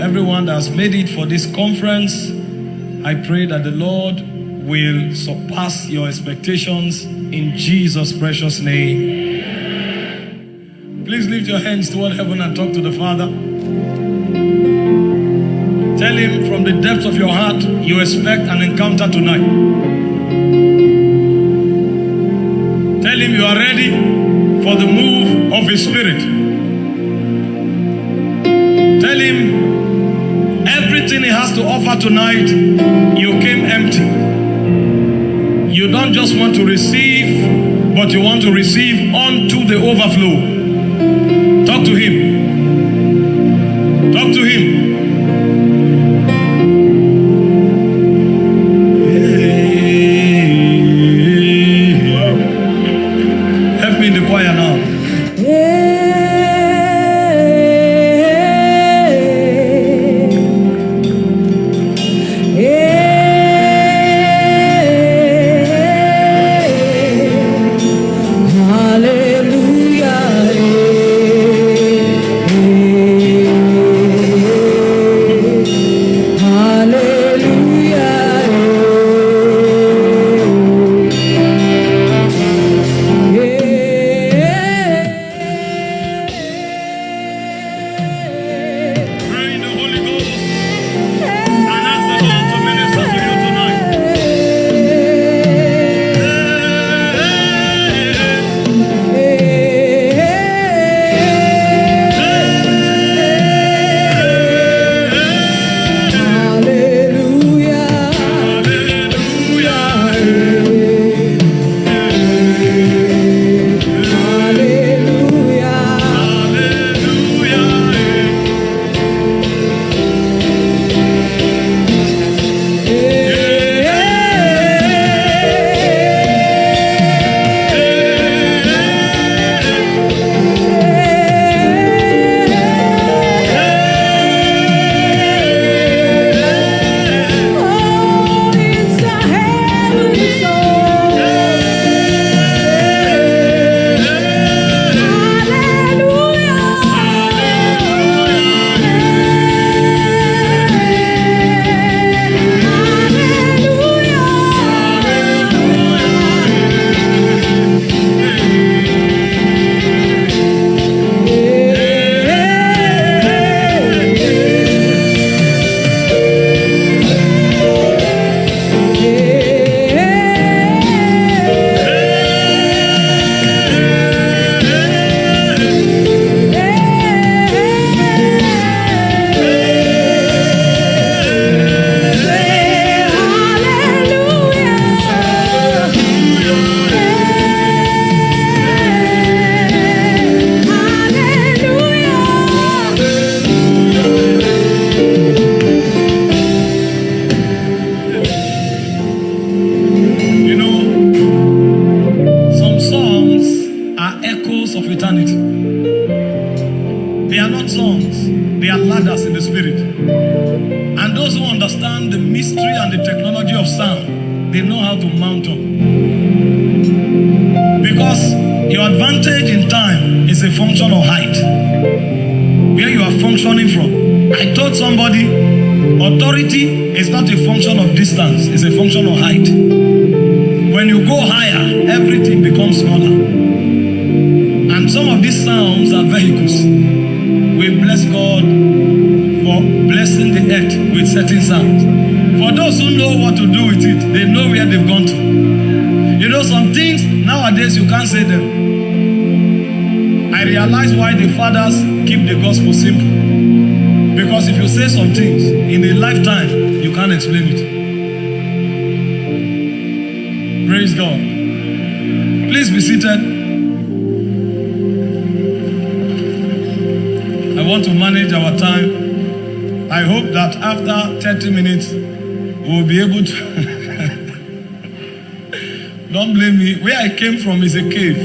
everyone that has made it for this conference. I pray that the Lord will surpass your expectations in Jesus' precious name. Please lift your hands toward heaven and talk to the Father. Tell him from the depths of your heart you expect an encounter tonight. Tell him you are ready for the move of his spirit. Everything he has to offer tonight, you came empty. You don't just want to receive, but you want to receive unto the overflow. Came from is a cave.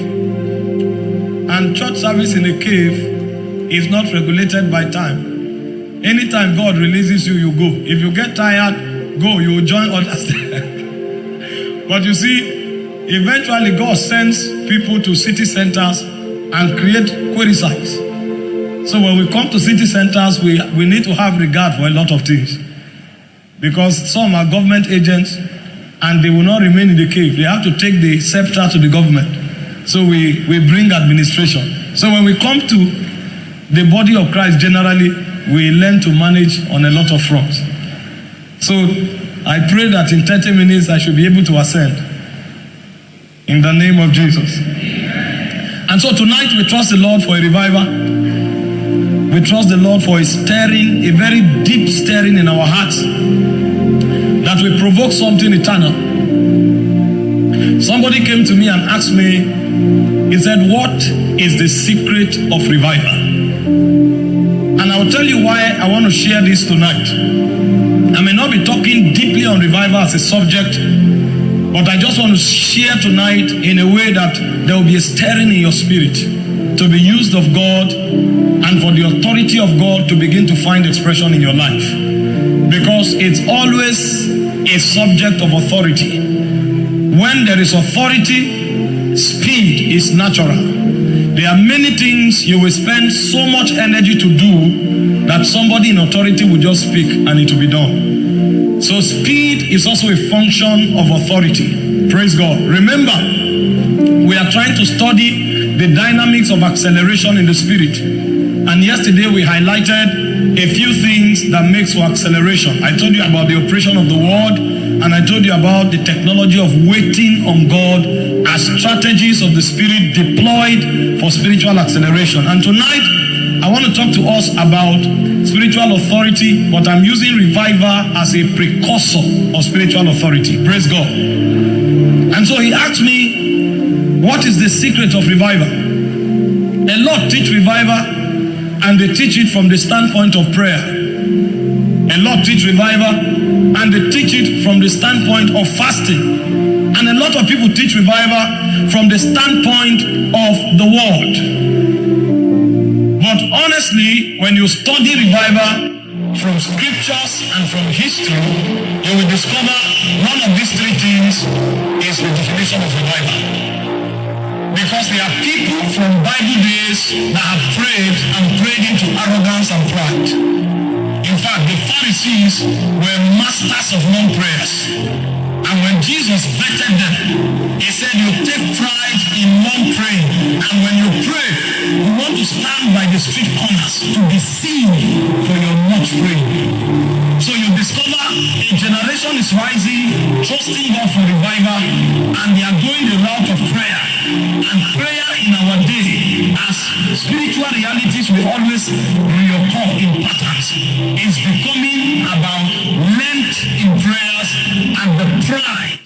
And church service in a cave is not regulated by time. Anytime God releases you, you go. If you get tired, go. You will join others. but you see, eventually God sends people to city centers and create query sites. So when we come to city centers, we, we need to have regard for a lot of things. Because some are government agents and they will not remain in the cave. They have to take the scepter to the government. So we, we bring administration. So when we come to the body of Christ, generally, we learn to manage on a lot of fronts. So I pray that in 30 minutes I should be able to ascend. In the name of Jesus. And so tonight we trust the Lord for a revival. We trust the Lord for a stirring, a very deep stirring in our hearts that will provoke something eternal. Somebody came to me and asked me, he said, What is the secret of revival? And I will tell you why I want to share this tonight. I may not be talking deeply on revival as a subject, but I just want to share tonight in a way that there will be a stirring in your spirit to be used of God and for the authority of God to begin to find expression in your life. Because it's always a subject of authority. When there is authority, speed is natural. There are many things you will spend so much energy to do that somebody in authority will just speak and it will be done. So speed is also a function of authority. Praise God. Remember, we are trying to study the dynamics of acceleration in the spirit. And yesterday we highlighted a few things that makes for acceleration. I told you about the operation of the word, and I told you about the technology of waiting on God as strategies of the spirit deployed for spiritual acceleration. And tonight, I want to talk to us about spiritual authority, but I'm using revival as a precursor of spiritual authority. Praise God. And so he asked me, What is the secret of revival? A lot teach revival and they teach it from the standpoint of prayer. A lot teach revival and they teach it from the standpoint of fasting. And a lot of people teach revival from the standpoint of the word. But honestly, when you study revival from scriptures and from history, you will discover one of these three things is the definition of revival. Because there are people from Bible days that have prayed and prayed into arrogance and pride. In fact, the Pharisees were masters of non-prayers. And when Jesus vetted them, he said, You take pride in non praying. And when you pray, you want to stand by the street corners to be seen for your not praying. So you discover a generation is rising, trusting God for revival, and they are going the route of prayer. And prayer in our day, as spiritual realities will always reoccur in patterns, is becoming about length in prayers and the pride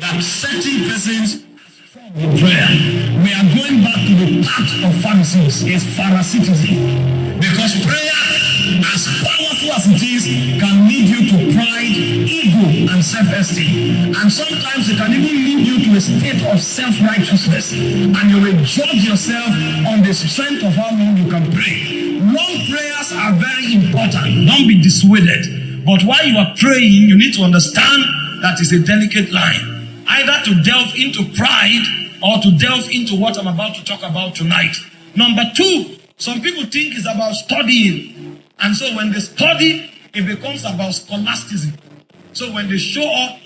that certain persons in prayer. We are going back to the path of Pharisees, is Pharisaitism. Because prayer, as powerful as it is, can lead you to pride, ego, and self-esteem. And sometimes it can even lead you to a state of self-righteousness. And you will judge yourself on the strength of how long you can pray. Long prayers are very important. Don't be dissuaded. But while you are praying, you need to understand that is a delicate line. Either to delve into pride or to delve into what I'm about to talk about tonight. Number two, some people think it's about studying. And so when they study, it becomes about scholasticism. So when they show up,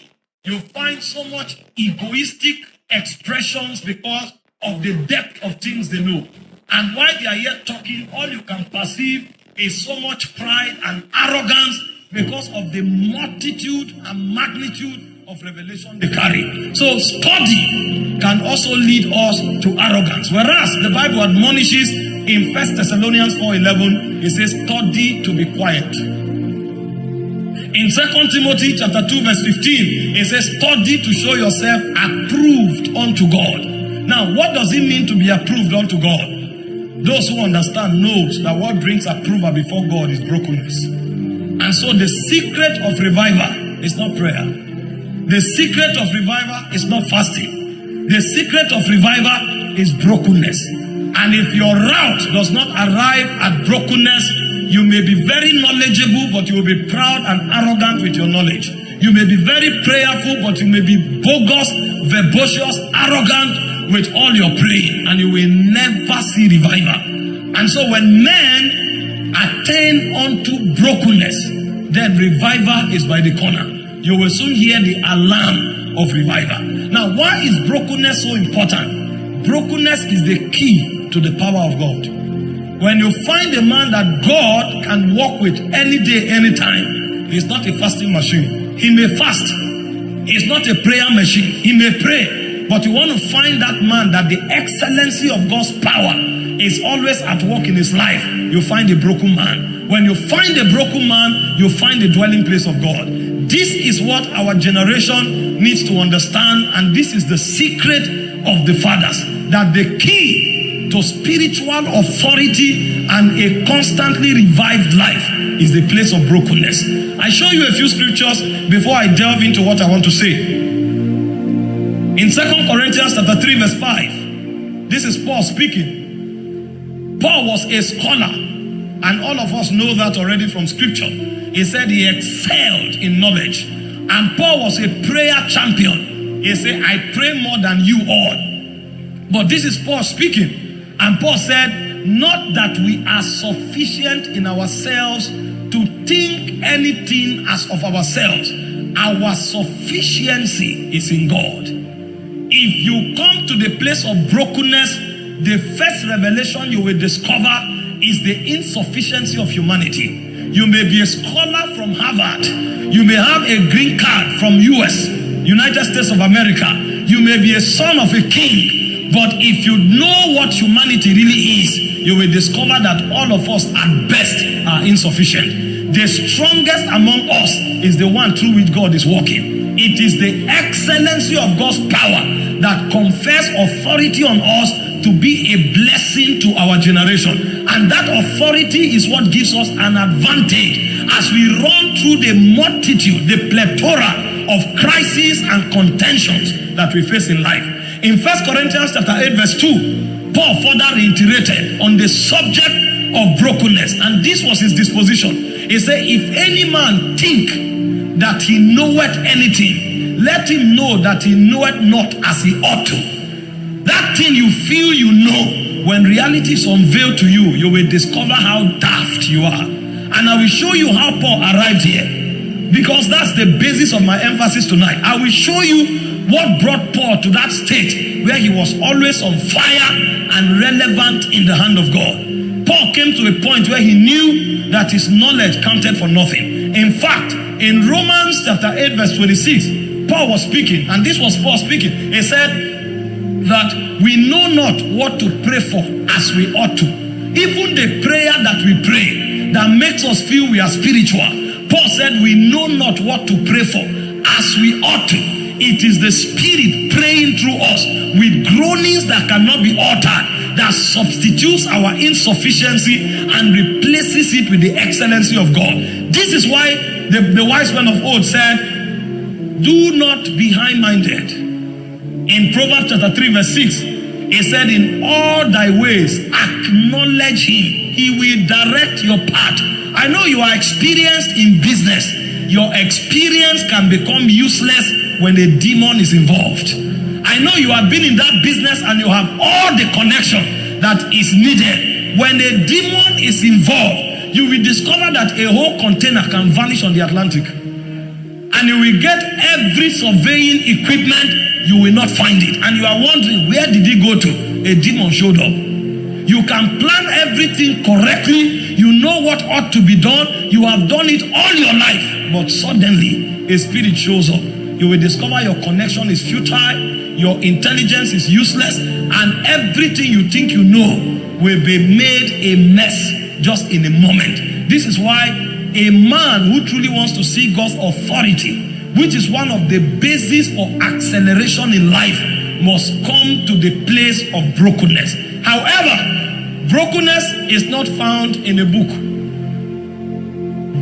you find so much egoistic expressions because of the depth of things they know. And while they are here talking, all you can perceive is so much pride and arrogance because of the multitude and magnitude of revelation they carry. So study can also lead us to arrogance. Whereas the Bible admonishes in First Thessalonians 4:11, it says, study to be quiet. In Second Timothy chapter 2, verse 15, it says, study to show yourself approved unto God. Now, what does it mean to be approved unto God? Those who understand knows that what brings approval before God is brokenness. And so the secret of revival is not prayer. The secret of revival is not fasting. The secret of revival is brokenness. And if your route does not arrive at brokenness, you may be very knowledgeable, but you will be proud and arrogant with your knowledge. You may be very prayerful, but you may be bogus, verbose, arrogant with all your praying, and you will never see revival. And so when men attain unto brokenness, then revival is by the corner. You will soon hear the alarm of revival. Now, why is brokenness so important? Brokenness is the key to the power of God. When you find a man that God can walk with any day, anytime, he's not a fasting machine. He may fast. He's not a prayer machine. He may pray. But you want to find that man that the excellency of God's power is always at work in his life. You find a broken man. When you find a broken man, you find the dwelling place of God. This is what our generation needs to understand, and this is the secret of the fathers that the key to spiritual authority and a constantly revived life is the place of brokenness. I show you a few scriptures before I delve into what I want to say. In Second Corinthians chapter 3, verse 5, this is Paul speaking. Paul was a scholar, and all of us know that already from scripture. He said he excelled in knowledge. And Paul was a prayer champion. He said, I pray more than you all. But this is Paul speaking. And Paul said, Not that we are sufficient in ourselves to think anything as of ourselves. Our sufficiency is in God. If you come to the place of brokenness, the first revelation you will discover is the insufficiency of humanity. You may be a scholar from Harvard. You may have a green card from US, United States of America. You may be a son of a king. But if you know what humanity really is, you will discover that all of us at best are insufficient. The strongest among us is the one through which God is working. It is the excellency of God's power that confers authority on us to be a blessing to our generation. And that authority is what gives us an advantage as we run through the multitude, the plethora of crises and contentions that we face in life. In First Corinthians chapter 8, verse 2, Paul further reiterated on the subject of brokenness, and this was his disposition. He said, If any man think that he knoweth anything, let him know that he knoweth not as he ought to. That thing you feel you know, when reality is unveiled to you, you will discover how daft you are. And I will show you how Paul arrived here. Because that's the basis of my emphasis tonight. I will show you what brought Paul to that state where he was always on fire and relevant in the hand of God. Paul came to a point where he knew that his knowledge counted for nothing. In fact, in Romans chapter 8, verse 26, Paul was speaking, and this was Paul speaking. He said, that we know not what to pray for as we ought to. Even the prayer that we pray that makes us feel we are spiritual. Paul said, We know not what to pray for as we ought to. It is the Spirit praying through us with groanings that cannot be altered, that substitutes our insufficiency and replaces it with the excellency of God. This is why the, the wise man of old said, Do not be high minded in Proverbs chapter 3, verse 6, he said, In all thy ways, acknowledge him. He will direct your path. I know you are experienced in business. Your experience can become useless when a demon is involved. I know you have been in that business and you have all the connection that is needed. When a demon is involved, you will discover that a whole container can vanish on the Atlantic. And you will get every surveying equipment you will not find it. And you are wondering, where did he go to? A demon showed up. You can plan everything correctly. You know what ought to be done. You have done it all your life. But suddenly, a spirit shows up. You will discover your connection is futile. Your intelligence is useless. And everything you think you know will be made a mess just in a moment. This is why a man who truly wants to see God's authority which is one of the bases for acceleration in life, must come to the place of brokenness. However, brokenness is not found in a book.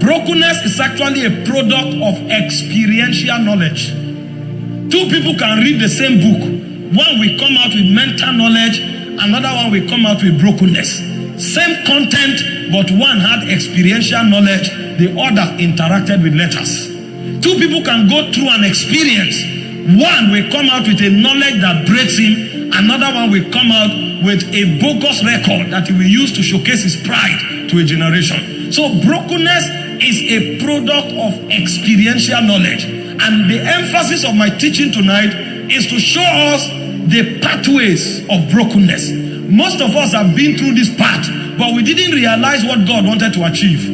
Brokenness is actually a product of experiential knowledge. Two people can read the same book. One will come out with mental knowledge, another one will come out with brokenness. Same content, but one had experiential knowledge, the other interacted with letters. Two people can go through an experience. One will come out with a knowledge that breaks him, another one will come out with a bogus record that he will use to showcase his pride to a generation. So brokenness is a product of experiential knowledge. And the emphasis of my teaching tonight is to show us the pathways of brokenness. Most of us have been through this path, but we didn't realize what God wanted to achieve.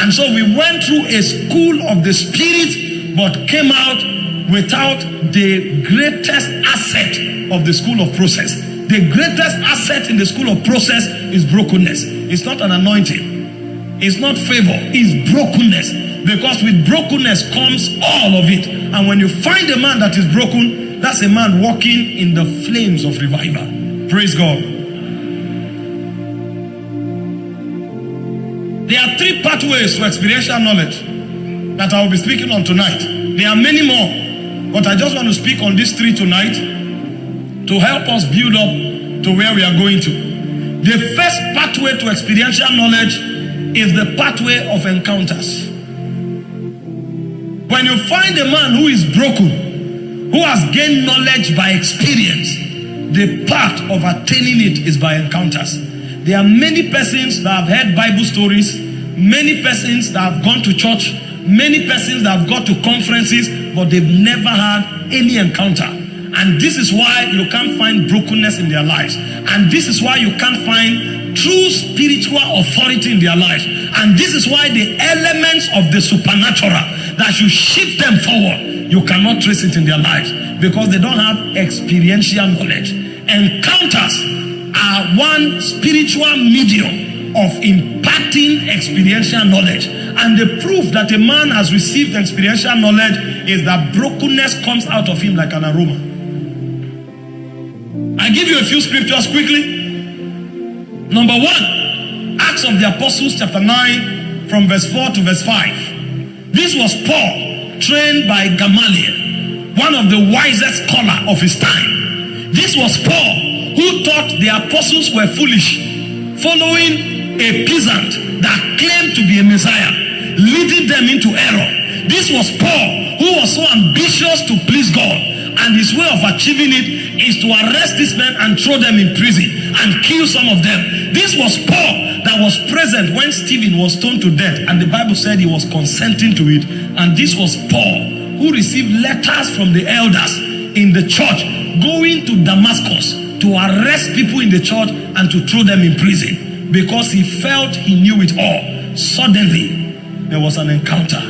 And so we went through a school of the spirit, but came out without the greatest asset of the school of process. The greatest asset in the school of process is brokenness. It's not an anointing, it's not favor, it's brokenness. Because with brokenness comes all of it. And when you find a man that is broken, that's a man walking in the flames of revival. Praise God. There are three pathways to experiential knowledge that I will be speaking on tonight. There are many more, but I just want to speak on these three tonight to help us build up to where we are going to. The first pathway to experiential knowledge is the pathway of encounters. When you find a man who is broken, who has gained knowledge by experience, the path of attaining it is by encounters. There are many persons that have heard Bible stories, many persons that have gone to church, many persons that have gone to conferences, but they've never had any encounter. And this is why you can't find brokenness in their lives. And this is why you can't find true spiritual authority in their lives. And this is why the elements of the supernatural that should shift them forward, you cannot trace it in their lives because they don't have experiential knowledge. Encounters are one spiritual medium of imparting experiential knowledge. And the proof that a man has received experiential knowledge is that brokenness comes out of him like an aroma. I give you a few scriptures quickly. Number one, Acts of the Apostles, chapter 9, from verse 4 to verse 5. This was Paul, trained by Gamaliel, one of the wisest scholar of his time. This was Paul, who thought the apostles were foolish, following a peasant that claimed to be a Messiah, leading them into error. This was Paul, who was so ambitious to please God, and his way of achieving it is to arrest these men and throw them in prison and kill some of them. This was Paul that was present when Stephen was stoned to death, and the Bible said he was consenting to it. And this was Paul who received letters from the elders in the church going to Damascus to arrest people in the church and to throw them in prison because he felt he knew it all. Suddenly, there was an encounter.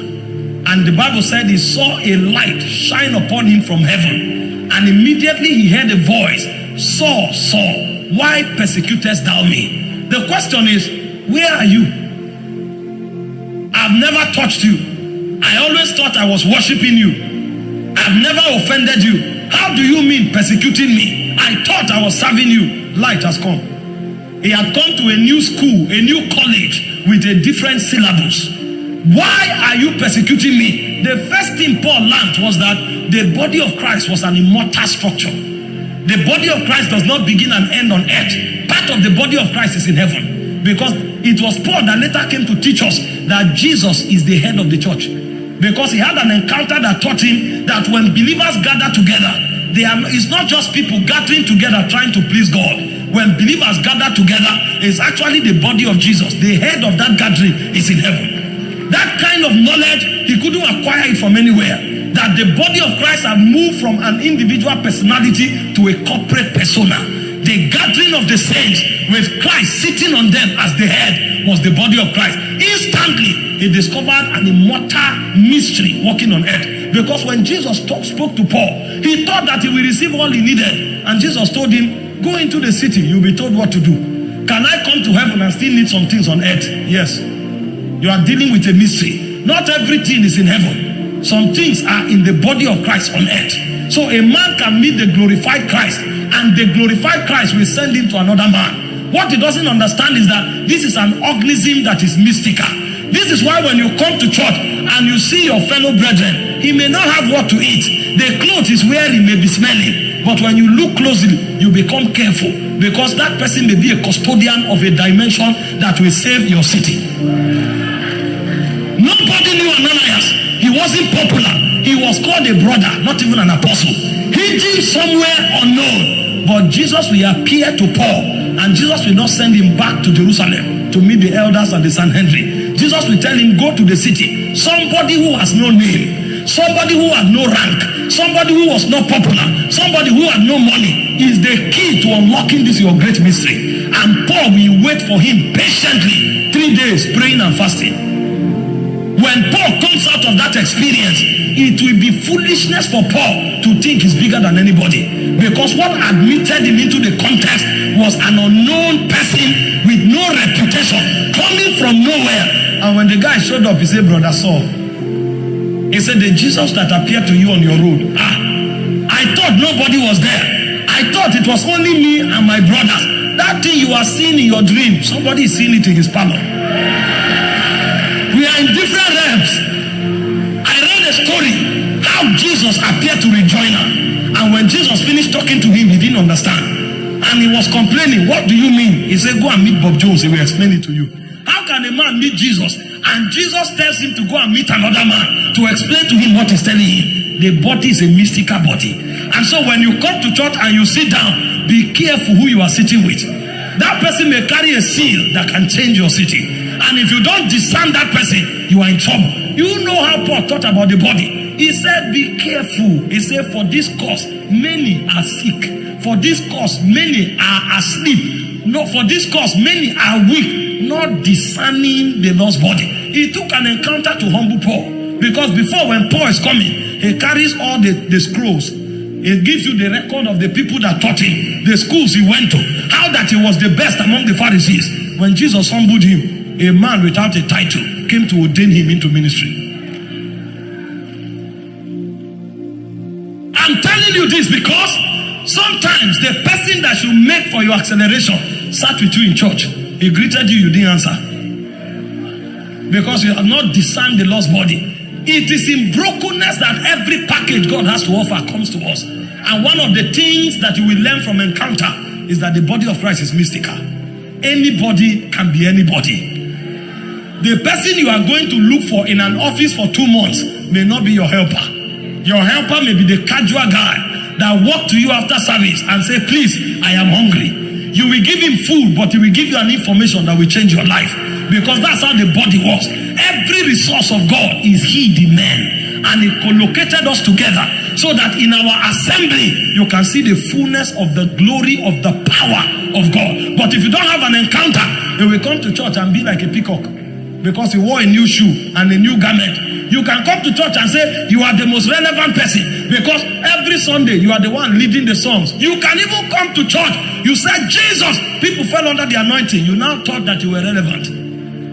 And the Bible said he saw a light shine upon him from heaven. And immediately he heard a voice Saul, Saul, why persecutest thou me? The question is, where are you? I've never touched you. I always thought I was worshiping you. I've never offended you. How do you mean persecuting me? I thought I was serving you. Light has come. He had come to a new school, a new college with a different syllabus. Why are you persecuting me? The first thing Paul learned was that the body of Christ was an immortal structure. The body of Christ does not begin and end on earth. Part of the body of Christ is in heaven. Because it was Paul that later came to teach us that Jesus is the head of the church. Because he had an encounter that taught him that when believers gather together, they are, it's not just people gathering together trying to please God. When believers gather together, it's actually the body of Jesus. The head of that gathering is in heaven. That kind of knowledge, he couldn't acquire it from anywhere. That the body of Christ had moved from an individual personality to a corporate persona. The gathering of the saints with Christ sitting on them as the head was the body of Christ. Instantly, he discovered an immortal mystery working on earth. Because when Jesus talk, spoke to Paul, he thought that he will receive all he needed. And Jesus told him, Go into the city, you'll be told what to do. Can I come to heaven and still need some things on earth? Yes. You are dealing with a mystery. Not everything is in heaven. Some things are in the body of Christ on earth. So a man can meet the glorified Christ, and the glorified Christ will send him to another man. What he doesn't understand is that this is an organism that is mystical. This is why when you come to church and you see your fellow brethren, he may not have what to eat. The clothes he's wearing may be smelling. But when you look closely, you become careful because that person may be a custodian of a dimension that will save your city. Nobody knew Ananias. He wasn't popular. He was called a brother, not even an apostle. Hidden somewhere unknown. But Jesus will appear to Paul, and Jesus will not send him back to Jerusalem to meet the elders and the Sanhedrin. Jesus will tell him, Go to the city. Somebody who has no name, somebody who has no rank, somebody who was not popular, somebody who had no money is the key to unlocking this your great mystery. And Paul will wait for him patiently three days praying and fasting. When Paul comes out of that experience, it will be foolishness for Paul to think he's bigger than anybody. Because what admitted him into the context was an unknown person with no reputation coming from nowhere. And when the guy showed up, he said, Brother Saul, he said, The Jesus that appeared to you on your road, ah, I thought nobody was there. I thought it was only me and my brothers. That thing you are seeing in your dream, somebody is seeing it in his parlor. We are in different realms. I read a story how Jesus appeared to Rick Joyner. And when Jesus finished talking to him, he didn't understand. And he was complaining, What do you mean? He said, Go and meet Bob Jones. He will explain it to you. How can a man meet Jesus and Jesus tells him to go and meet another man to explain to him what he's telling him? The body is a mystical body. And so when you come to church and you sit down, be careful who you are sitting with. That person may carry a seal that can change your city. And if you don't discern that person, you are in trouble. You know how Paul thought about the body. He said, Be careful. He said, For this cause, many are sick. For this cause, many are asleep. No, for this cause, many are weak, not discerning the lost body. He took an encounter to humble Paul. Because before, when Paul is coming, he carries all the, the scrolls. He gives you the record of the people that taught him, the schools he went to, how that he was the best among the Pharisees. When Jesus humbled him, a man without a title came to ordain him into ministry. I'm telling you this because sometimes the person that you make for your acceleration sat with you in church. He greeted you, you didn't answer. Because you have not discerned the lost body. It is in brokenness that every package God has to offer comes to us. And one of the things that you will learn from encounter is that the body of Christ is mystical. Anybody can be anybody. The person you are going to look for in an office for two months may not be your helper. Your helper may be the casual guy that walk to you after service and say, please, I am hungry. You will give him food, but he will give you an information that will change your life. Because that's how the body works. Every resource of God is he, the man. And he collocated us together so that in our assembly, you can see the fullness of the glory of the power of God. But if you don't have an encounter, you will come to church and be like a peacock because you wore a new shoe and a new garment. You can come to church and say you are the most relevant person because every Sunday you are the one leading the songs. You can even come to church. You said Jesus. People fell under the anointing. You now thought that you were relevant.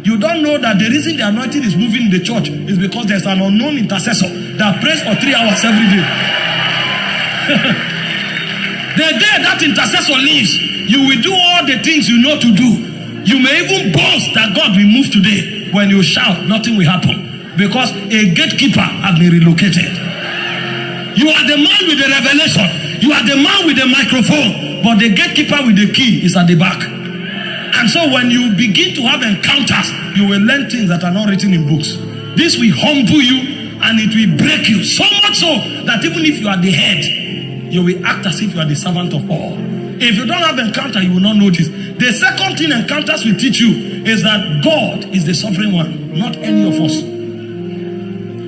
You don't know that the reason the anointing is moving in the church is because there's an unknown intercessor that prays for three hours every day. the day that intercessor leaves, you will do all the things you know to do. You may even boast that God will move today. When you shout, nothing will happen because a gatekeeper has been relocated. You are the man with the revelation. You are the man with the microphone, but the gatekeeper with the key is at the back. And so when you begin to have encounters, you will learn things that are not written in books. This will humble you and it will break you so much so that even if you are the head, you will act as if you are the servant of all. If you don't have encounter, you will not know this. The second thing encounters will teach you is that God is the sovereign one, not any of us.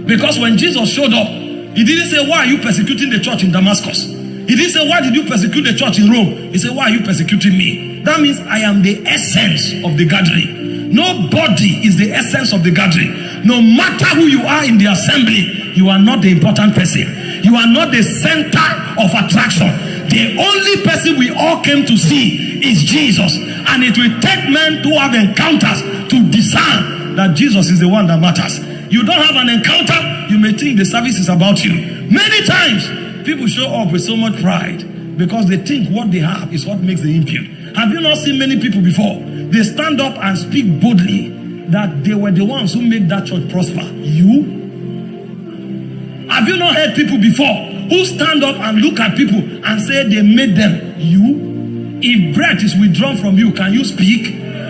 Because when Jesus showed up, he didn't say, Why are you persecuting the church in Damascus? He didn't say, Why did you persecute the church in Rome? He said, Why are you persecuting me? That means I am the essence of the gathering. Nobody is the essence of the gathering. No matter who you are in the assembly, you are not the important person. You are not the center of attraction. The only person we all came to see is Jesus. And it will take men to have encounters to discern that Jesus is the one that matters. You don't have an encounter, you may think the service is about you. Many times, people show up with so much pride because they think what they have is what makes them impute. Have you not seen many people before? They stand up and speak boldly that they were the ones who made that church prosper. You? Have you not heard people before who stand up and look at people and say they made them? You? If breath is withdrawn from you, can you speak?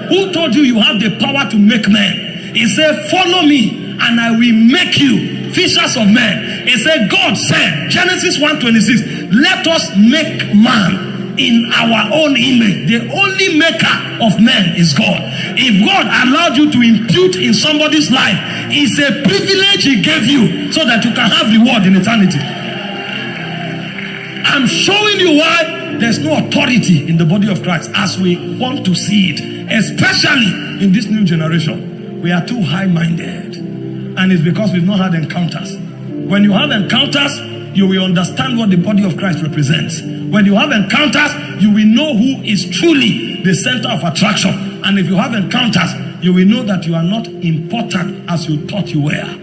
Who told you you have the power to make men? He said, Follow me and I will make you fishers of men. He said, God said, Genesis 1:26, let us make man in our own image. The only maker of men is God. If God allowed you to impute in somebody's life, it's a privilege He gave you so that you can have reward in eternity. I'm showing you why there's no authority in the body of Christ as we want to see it, especially in this new generation. We are too high minded, and it's because we've not had encounters. When you have encounters, you will understand what the body of Christ represents. When you have encounters, you will know who is truly the center of attraction. And if you have encounters, you will know that you are not important as you thought you were.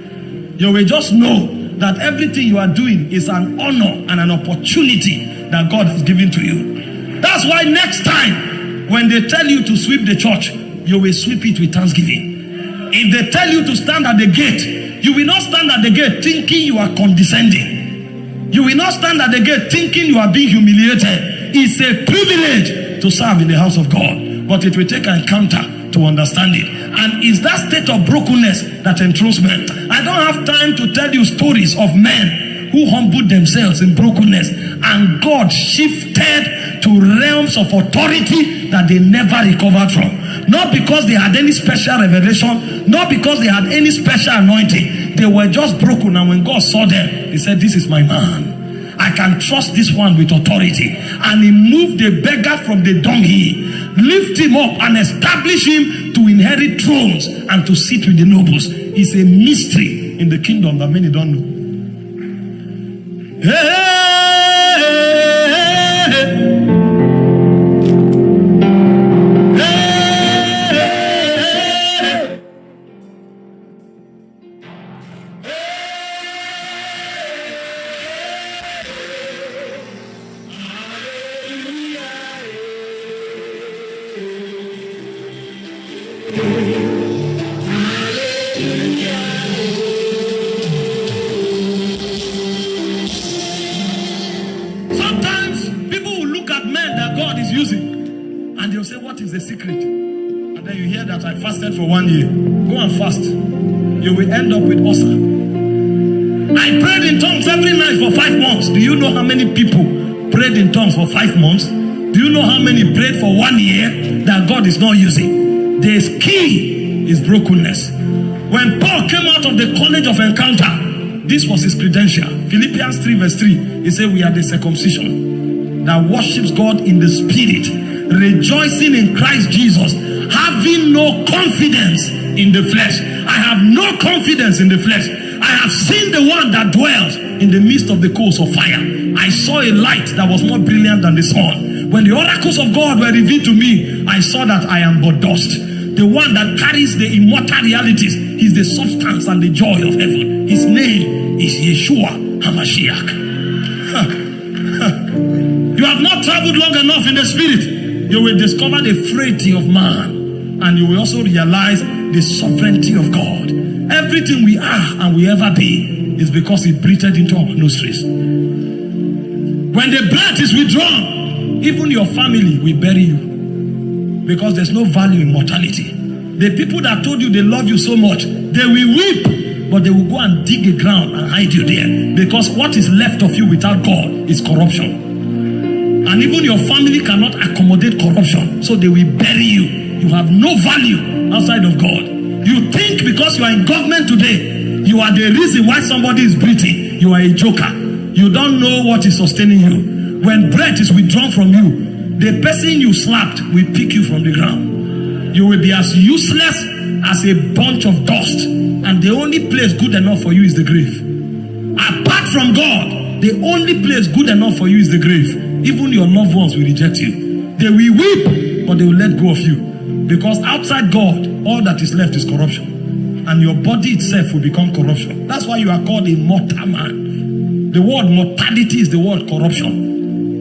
You will just know that everything you are doing is an honor and an opportunity that God has given to you. That's why next time when they tell you to sweep the church, you will sweep it with thanksgiving. If they tell you to stand at the gate, you will not stand at the gate thinking you are condescending. You will not stand at the gate thinking you are being humiliated. It's a privilege to serve in the house of God, but it will take an encounter to understand it. And it's that state of brokenness that enthrones men. I don't have time to tell you stories of men who humbled themselves in brokenness and God shifted to realms of authority that they never recovered from. Not because they had any special revelation, not because they had any special anointing. They were just broken, and when God saw them, He said, This is my man. I can trust this one with authority. And he moved the beggar from the dunghill, lift him up and establish him to inherit thrones and to sit with the nobles. It's a mystery in the kingdom that many don't know. Hey, not using? The key is brokenness. When Paul came out of the college of encounter, this was his credential. Philippians 3, verse 3. He said, We are the circumcision that worships God in the spirit, rejoicing in Christ Jesus, having no confidence in the flesh. I have no confidence in the flesh. I have seen the one that dwells in the midst of the coals of fire. I saw a light that was more brilliant than the sun. When the oracles of God were revealed to me, I saw that I am but dust. The one that carries the immortal realities is the substance and the joy of heaven. His name is Yeshua HaMashiach. You have not traveled long enough in the spirit. You will discover the frailty of man, and you will also realize the sovereignty of God. Everything we are and will ever be is because He breathed into our nostrils. When the breath is withdrawn, even your family will bury you because there's no value in mortality. The people that told you they love you so much, they will weep, but they will go and dig a ground and hide you there because what is left of you without God is corruption. And even your family cannot accommodate corruption, so they will bury you. You have no value outside of God. You think because you are in government today, you are the reason why somebody is breathing. You are a joker. You don't know what is sustaining you. When breath is withdrawn from you, the person you slapped will pick you from the ground. You will be as useless as a bunch of dust. And the only place good enough for you is the grave. Apart from God, the only place good enough for you is the grave. Even your loved ones will reject you. They will weep, but they will let go of you. Because outside God, all that is left is corruption. And your body itself will become corruption. That's why you are called a mortal man. The word mortality is the word corruption.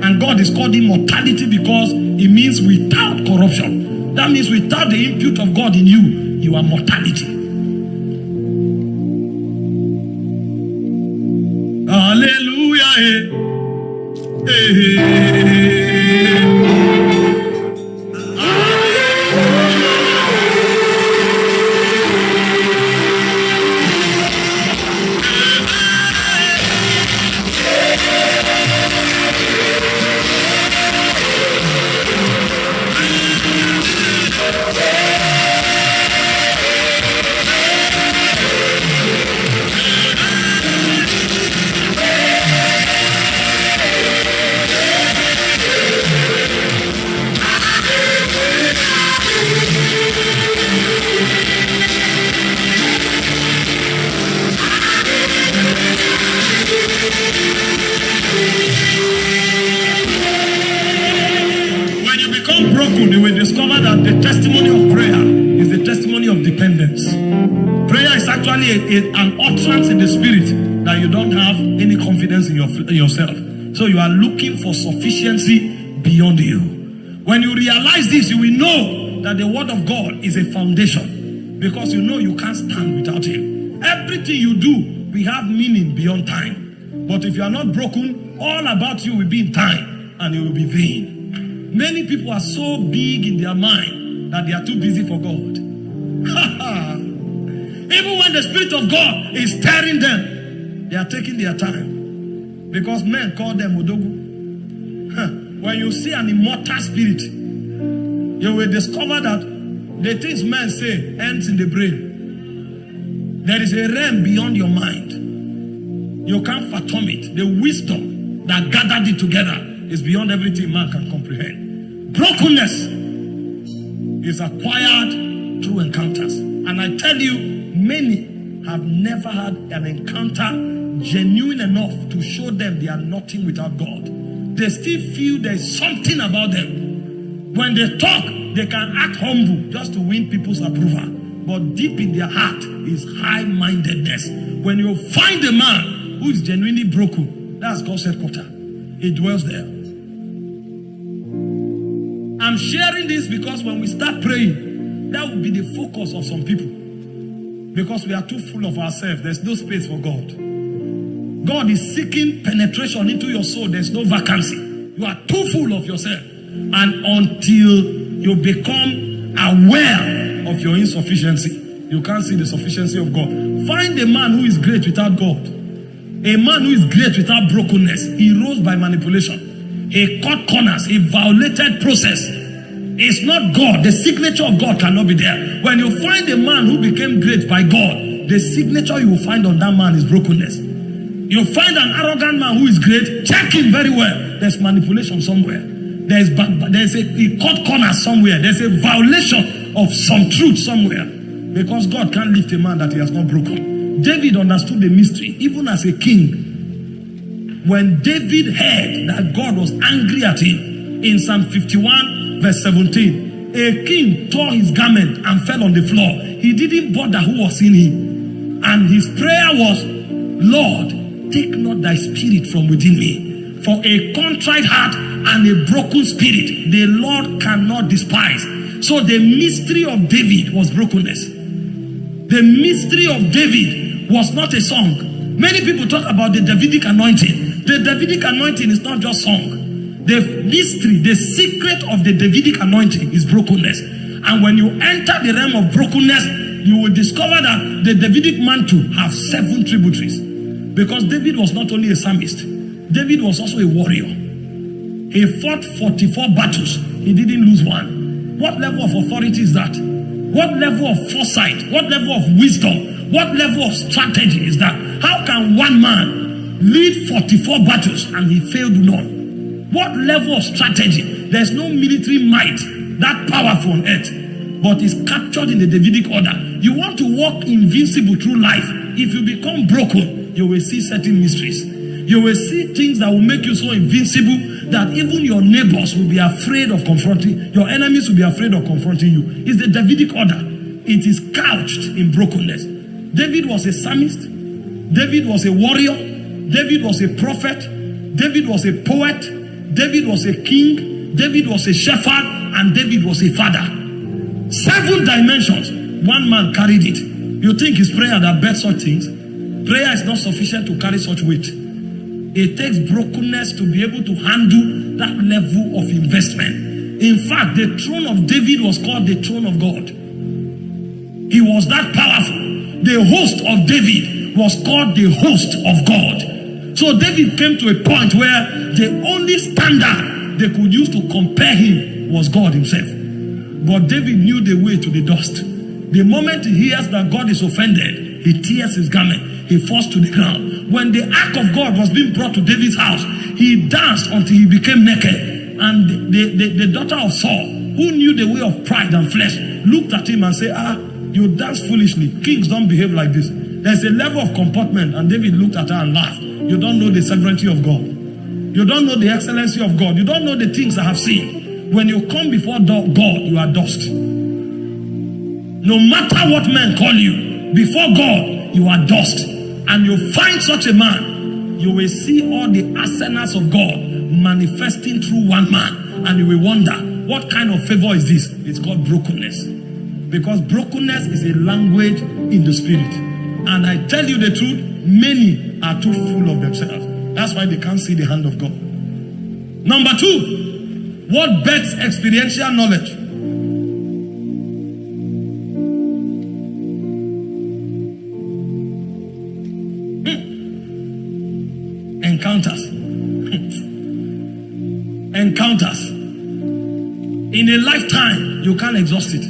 And God is called immortality because it means without corruption. That means without the input of God in you, you are mortality. Hallelujah. eh. a- yourself. So you are looking for sufficiency beyond you. When you realize this, you will know that the word of God is a foundation because you know you can't stand without him. Everything you do we have meaning beyond time. But if you are not broken, all about you will be in time and you will be vain. Many people are so big in their mind that they are too busy for God. Even when the Spirit of God is stirring them, they are taking their time. Because men call them Odogu. Huh. When you see an immortal spirit, you will discover that the things men say ends in the brain. There is a realm beyond your mind. You can't fathom it. The wisdom that gathered it together is beyond everything man can comprehend. Brokenness is acquired through encounters. And I tell you, many have never had an encounter genuine enough to show them they are nothing without God. They still feel there's something about them. When they talk, they can act humble just to win people's approval. But deep in their heart is high mindedness. When you find a man who is genuinely broken, that's God's headquarters. It dwells there. I'm sharing this because when we start praying, that will be the focus of some people. Because we are too full of ourselves, there's no space for God. God is seeking penetration into your soul, there's no vacancy. You are too full of yourself. And until you become aware of your insufficiency, you can't see the sufficiency of God. Find a man who is great without God. A man who is great without brokenness. He rose by manipulation. He cut corners. He violated process. It's not God. The signature of God cannot be there. When you find a man who became great by God, the signature you will find on that man is brokenness. You find an arrogant man who is great, check him very well. There's manipulation somewhere. There's there's a he cut corner somewhere. There's a violation of some truth somewhere. Because God can't lift a man that he has not broken. David understood the mystery, even as a king. When David heard that God was angry at him in Psalm 51, verse 17, a king tore his garment and fell on the floor. He didn't bother who was in him. And his prayer was, Lord, take not thy spirit from within me. For a contrite heart and a broken spirit, the Lord cannot despise. So the mystery of David was brokenness. The mystery of David was not a song. Many people talk about the Davidic anointing. The Davidic anointing is not just song. The mystery, the secret of the Davidic anointing is brokenness. And when you enter the realm of brokenness, you will discover that the Davidic mantle have seven tributaries. Because David was not only a psalmist, David was also a warrior. He fought 44 battles. He didn't lose one. What level of authority is that? What level of foresight? What level of wisdom? What level of strategy is that? How can one man lead 44 battles and he failed none? What level of strategy? There's no military might that powerful on earth, but is captured in the Davidic order. You want to walk invincible through life. If you become broken, you will see certain mysteries. You will see things that will make you so invincible that even your neighbors will be afraid of confronting, your enemies will be afraid of confronting you. It's the Davidic order. It is couched in brokenness. David was a psalmist. David was a warrior. David was a prophet. David was a poet. David was a king. David was a shepherd. And David was a father. Seven dimensions. One man carried it. You think his prayer that bet such things? Prayer is not sufficient to carry such weight. It takes brokenness to be able to handle that level of investment. In fact, the throne of David was called the throne of God. He was that powerful. The host of David was called the host of God. So David came to a point where the only standard they could use to compare him was God himself. But David knew the way to the dust. The moment he hears that God is offended, he tears his garment, he falls to the ground. When the ark of God was being brought to David's house, he danced until he became naked. And the, the, the daughter of Saul, who knew the way of pride and flesh, looked at him and said, Ah, you dance foolishly. Kings don't behave like this. There's a level of comportment. And David looked at her and laughed. You don't know the sovereignty of God. You don't know the excellency of God. You don't know the things I have seen. When you come before God, you are dust. No matter what men call you, before God, you are dust. And you find such a man, you will see all the arsenals of God manifesting through one man. And you will wonder, what kind of favor is this? It's called brokenness. Because brokenness is a language in the spirit. And I tell you the truth, many are too full of themselves. That's why they can't see the hand of God. Number two, what bets experiential knowledge? A lifetime, you can't exhaust it.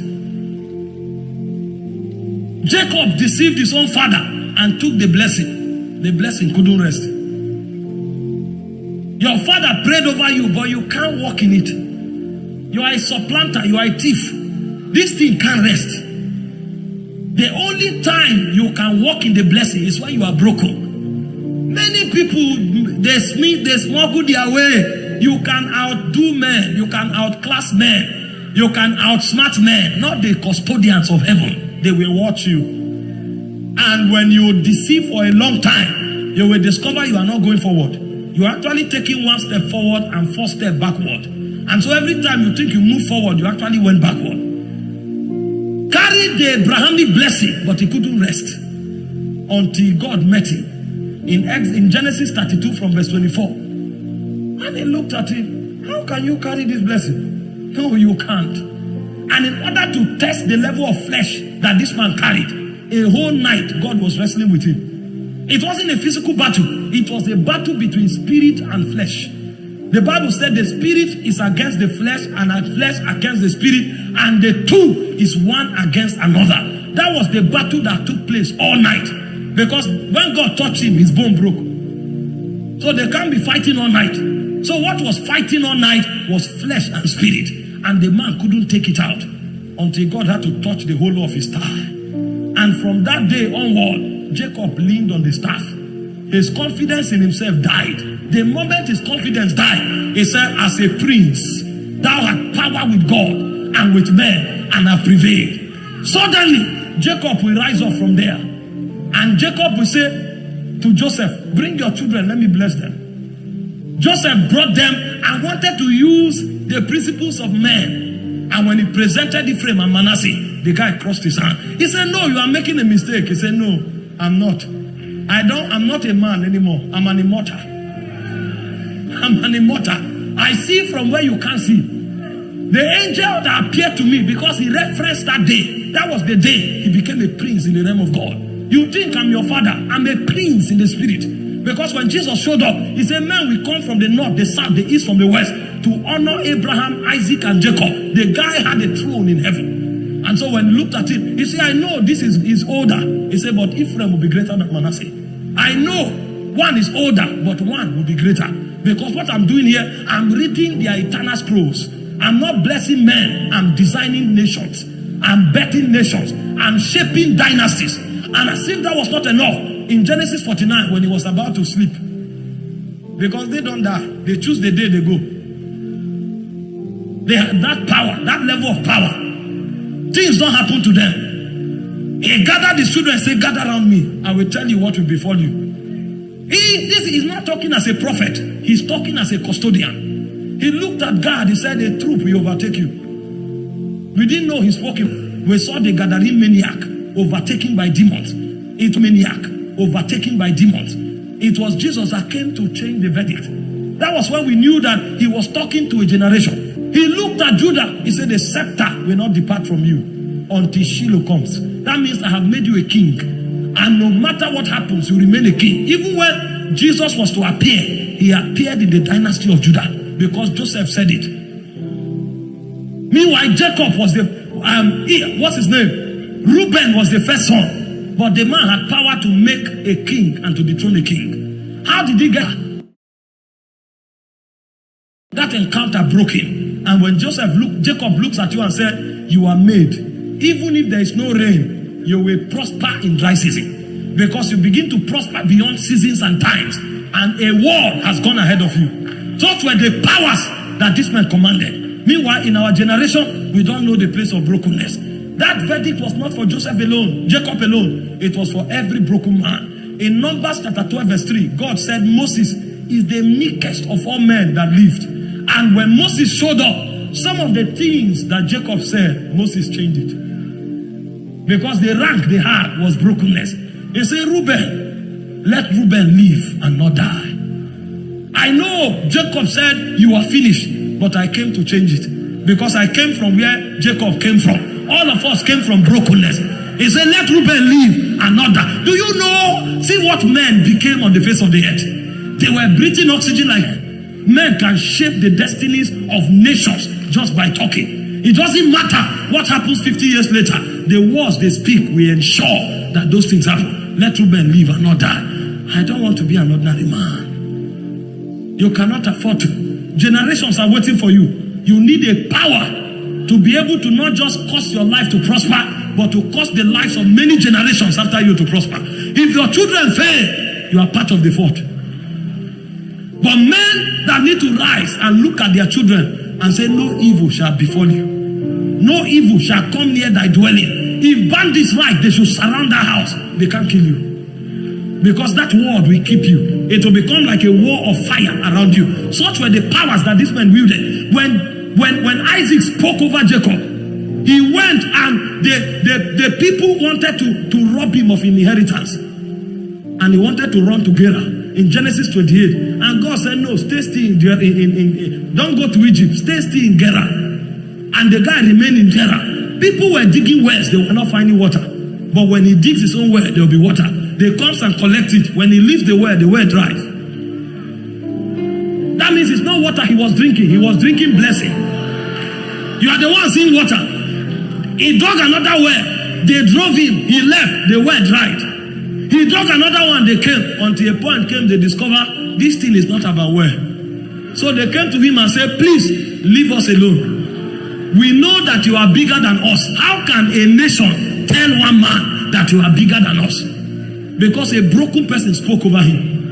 Jacob deceived his own father and took the blessing. The blessing couldn't rest. Your father prayed over you, but you can't walk in it. You are a supplanter, you are a thief. This thing can't rest. The only time you can walk in the blessing is when you are broken. Many people they smith, they smuggle their way. You can outdo men, you can outclass men, you can outsmart men, not the custodians of heaven. They will watch you. And when you deceive for a long time, you will discover you are not going forward. You are actually taking one step forward and four step backward. And so every time you think you move forward, you actually went backward. Carried the Abrahamic blessing, but he couldn't rest until God met him in, Ex, in Genesis 32 from verse 24. And he looked at him. How can you carry this blessing? No, you can't. And in order to test the level of flesh that this man carried, a whole night God was wrestling with him. It wasn't a physical battle, it was a battle between spirit and flesh. The Bible said the spirit is against the flesh and the flesh against the spirit, and the two is one against another. That was the battle that took place all night. Because when God touched him, his bone broke. So they can't be fighting all night. So what was fighting all night was flesh and spirit. And the man couldn't take it out until God had to touch the whole of his staff. And from that day onward, Jacob leaned on the staff. His confidence in himself died. The moment his confidence died, he said, As a prince, thou hast power with God and with men and have prevailed. Suddenly, Jacob will rise up from there and Jacob will say to Joseph, Bring your children, let me bless them. Joseph brought them and wanted to use the principles of men. And when he presented Ephraim and Manasseh, the guy crossed his hand. He said, No, you are making a mistake. He said, No, I'm not. I don't, I'm not a man anymore. I'm an immortal. I'm an immortal. I see from where you can't see. The angel that appeared to me because he referenced that day. That was the day he became a prince in the name of God. You think I'm your father. I'm a prince in the spirit. Because when Jesus showed up, he said, Man, we come from the north, the south, the east, from the west to honor Abraham, Isaac, and Jacob. The guy had a throne in heaven. And so when he looked at him, he said, I know this is, is older. He said, But Ephraim will be greater than Manasseh. I know one is older, but one will be greater. Because what I'm doing here, I'm reading their eternal scrolls. I'm not blessing men, I'm designing nations. I'm betting nations. I'm shaping dynasties. And as if that was not enough, in Genesis 49, when he was about to sleep, because they don't die, they choose the day they go. They have that power, that level of power. Things don't happen to them. He gathered his children and said, Gather around me. I will tell you what will befall you. He this is not talking as a prophet, he's talking as a custodian. He looked at Gad, he said, A troop will overtake you. We didn't know he's walking. We saw the Gadarene maniac overtaken by demons. It maniac, overtaken by demons. It was Jesus that came to change the verdict. That was when we knew that he was talking to a generation. He looked at Judah. He said, The scepter will not depart from you until Shiloh comes. That means I have made you a king. And no matter what happens, you remain a king. Even when Jesus was to appear, he appeared in the dynasty of Judah because Joseph said it. Meanwhile, Jacob was the, um, he, what's his name? Reuben was the first son, but the man had power to make a king and to dethrone a king. How did he get that encounter broken? And when Joseph look, Jacob looks at you and said, You are made. Even if there is no rain, you will prosper in dry season. Because you begin to prosper beyond seasons and times. And a war has gone ahead of you. Such were the powers that this man commanded. Meanwhile, in our generation, we don't know the place of brokenness. That verdict was not for Joseph alone, Jacob alone. It was for every broken man. In Numbers chapter 12, verse 3, God said Moses is the meekest of all men that lived. And when Moses showed up, some of the things that Jacob said, Moses changed it. Because the rank they had was brokenness. He said, Reuben, let Reuben live and not die. I know Jacob said, You are finished, but I came to change it. Because I came from where Jacob came from. All of us came from brokenness. He said, Let Reuben live and not die. Do you know? See what men became on the face of the earth. They were breathing oxygen like men can shape the destinies of nations just by talking. It doesn't matter what happens 50 years later. The words they speak will ensure that those things happen. Let Reuben live and not die. I don't want to be an ordinary man. You cannot afford to. Generations are waiting for you. You need a power to be able to not just cause your life to prosper, but to cause the lives of many generations after you to prosper. If your children fail, you are part of the fault. But men that need to rise and look at their children and say, No evil shall befall you, no evil shall come near thy dwelling. If bandits like, they should surround that house, they can't kill you. Because that word will keep you. It will become like a wall of fire around you. Such were the powers that this man wielded. When when when Isaac spoke over Jacob, he went and the, the, the people wanted to, to rob him of inheritance. And he wanted to run to Gerar in Genesis 28. And God said, No, stay still in, in, in, in don't go to Egypt, stay still in Gerar. And the guy remained in Gerar. People were digging wells, they were not finding water. But when he digs his own well, there will be water. They comes and collect it. When he leaves the well, the well dries. That means it's not water he was drinking, he was drinking blessing. You are the one seeing water. He dug another well. They drove him. He left. The well dried. He dug another one. They came. Until a point came, they discover this thing is not about well. So they came to him and said, Please leave us alone. We know that you are bigger than us. How can a nation tell one man that you are bigger than us? Because a broken person spoke over him.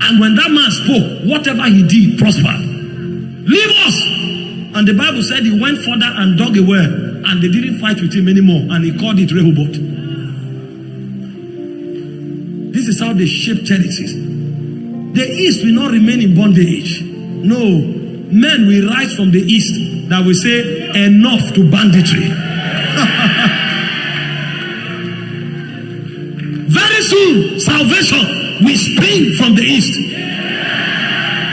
And when that man spoke, whatever he did prospered. Leave us. And the Bible said he went further and dug a well, and they didn't fight with him anymore, and he called it Rehoboth. This is how they shape territories. The East will not remain in bondage. No, men will rise from the East that will say, enough to banditry. Very soon, salvation will spring from the East.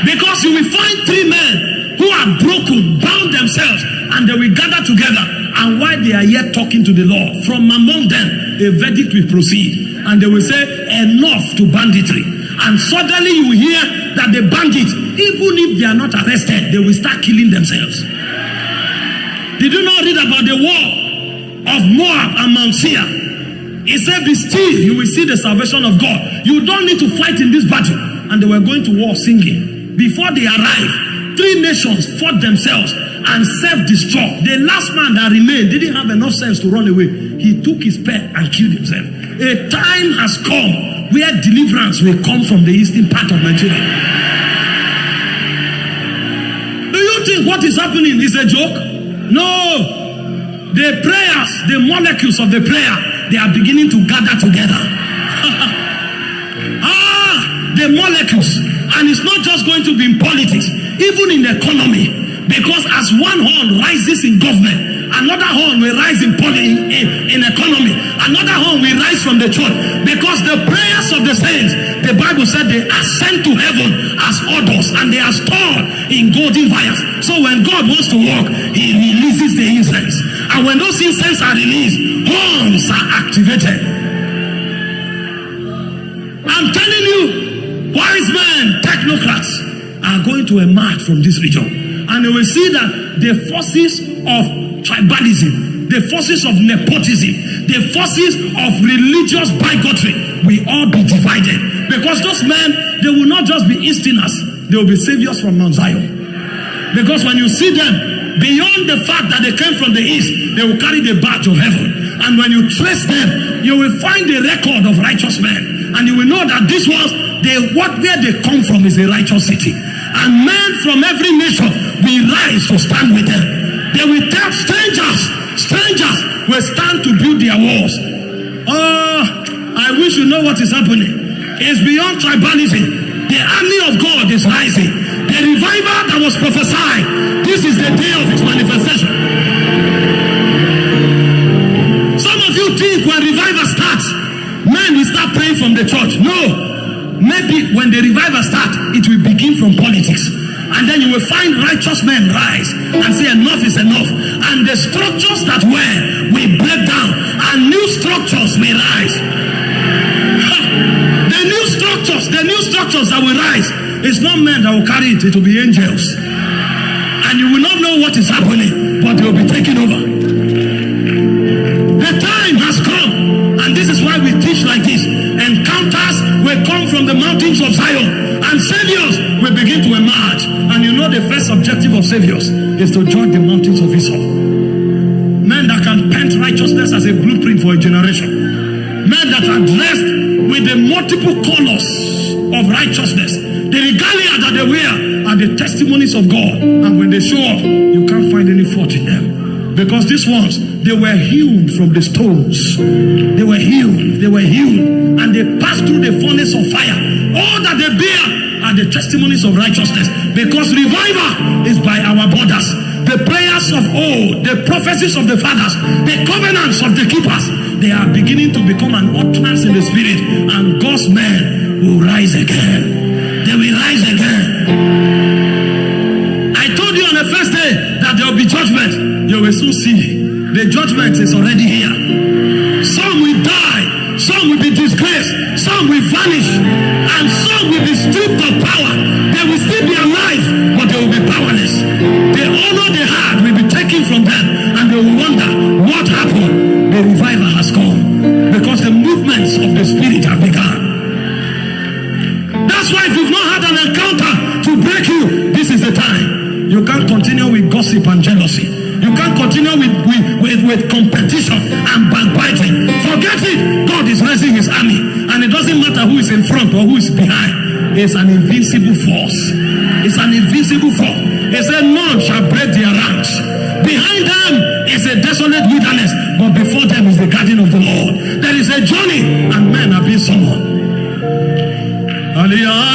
Because you will find three men who are broken, bound themselves, and they will gather together. And while they are yet talking to the Lord, from among them, a verdict will proceed. And they will say, enough to banditry. And suddenly you hear that the bandits, even if they are not arrested, they will start killing themselves. Did you not read about the war of Moab and Mount Seir? He said, Be still, you will see the salvation of God. You don't need to fight in this battle. And they were going to war singing. Before they arrived, three nations fought themselves and self-destruct. The last man that remained didn't have enough sense to run away. He took his pet and killed himself. A time has come where deliverance will come from the eastern part of Nigeria. Do you think what is happening is a joke? No. The prayers, the molecules of the prayer, they are beginning to gather together. ah, the molecules. And it's not just going to be in politics, even in the economy. Because as one horn rises in government, another horn will rise in, in, in, in economy, another horn will rise from the church. Because the prayers of the saints, the Bible said they ascend to heaven as odors and they are stored in golden vials. So when God wants to work, he releases the incense. And when those incense are released, horns are activated. I'm telling you, wise men, technocrats are going to emerge from this region. And they will see that the forces of tribalism, the forces of nepotism, the forces of religious bigotry will all be divided. Because those men, they will not just be Easterners, they will be saviors from Mount Zion. Because when you see them, beyond the fact that they came from the East, they will carry the badge of heaven. And when you trace them, you will find the record of righteous men. And you will know that this was they what where they come from is a righteous city. And men from every nation will rise to stand with them. They will tell strangers, strangers, will stand to build their walls. Oh, I wish you know what is happening. It's beyond tribalism. The army of God is rising. The revival that was prophesied, this is the day of its manifestation. Some of you think when revival starts, men will start praying from the church. No. Maybe when the revival starts, it will begin from politics. And then you will find righteous men rise and say, Enough is enough. And the structures that were will break down, and new structures may rise. The new structures, the new structures that will rise, it's not men that will carry it, it will be angels. And you will not know what is happening, but they will be taking over. The time has come, and this is why we teach like this. Encounters will come from the mountains of Zion, and saviors will begin to emerge. Know the first objective of saviors is to judge the mountains of Esau. Men that can paint righteousness as a blueprint for a generation. Men that are dressed with the multiple colors of righteousness. The regalia that they wear are the testimonies of God. And when they show up, you can't find any fault in them. Because these ones, they were healed from the stones. They were healed. They were healed. And they passed through the furnace of fire. All that they bear the testimonies of righteousness. Because revival is by our borders. The prayers of old, the prophecies of the fathers, the covenants of the keepers, they are beginning to become an utterance in the spirit. And God's men will rise again. They will rise again. I told you on the first day that there will be judgment. You will soon see. The judgment is already here. Some will die, some will be disgraced, some will vanish, and some will be stripped of power. They will still be alive, but they will be powerless. The honor they had will be taken from them, and they will wonder what happened. The revival has come because the movements of the spirit have begun. That's why if you've not had an encounter to break you, this is the time. You can't continue with gossip and jealousy. You can't continue with, with, with, with competition and backbiting. Is in front or who is behind. is an invincible force. It's an invincible force. He said, None shall break their ranks. Behind them is a desolate wilderness, but before them is the garden of the Lord. There is a journey, and men are being summoned. Aliyah.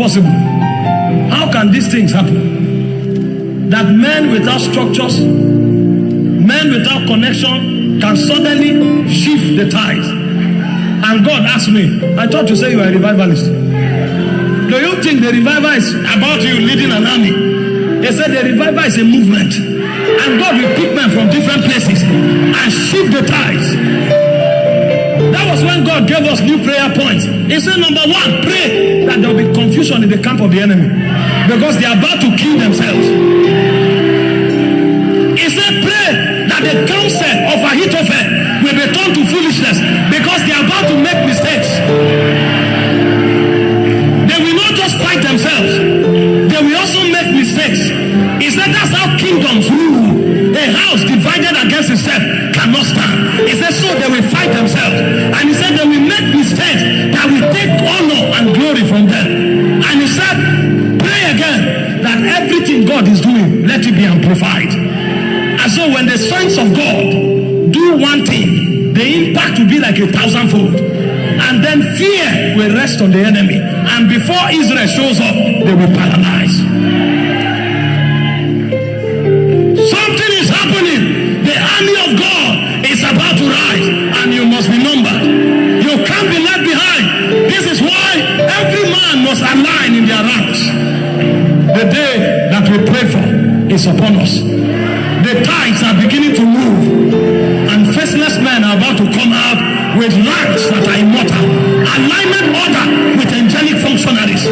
Possible. How can these things happen? That men without structures, men without connection can suddenly shift the tides. And God asked me, I thought you say you are a revivalist. Do you think the revival is about you leading an army? They said the revival is a movement. And God will pick men from different places and shift the tides. Was when God gave us new prayer points. He said, number one, pray that there will be confusion in the camp of the enemy because they are about to kill themselves. He said, pray that the counsel of Ahithophel will be turned to foolishness because they are about to make mistakes. They will not just fight themselves, they will also make mistakes. He said, that's how kingdoms rule. A house divided against itself cannot And he said, they will make mistakes that will take honor and glory from them. And he said, pray again that everything God is doing, let it be amplified. And so when the sons of God do one thing, the impact will be like a thousandfold. And then fear will rest on the enemy. And before Israel shows up, they will paralyze. Is upon us. The tides are beginning to move, and faceless men are about to come out with lights that are immortal. Alignment order with angelic functionaries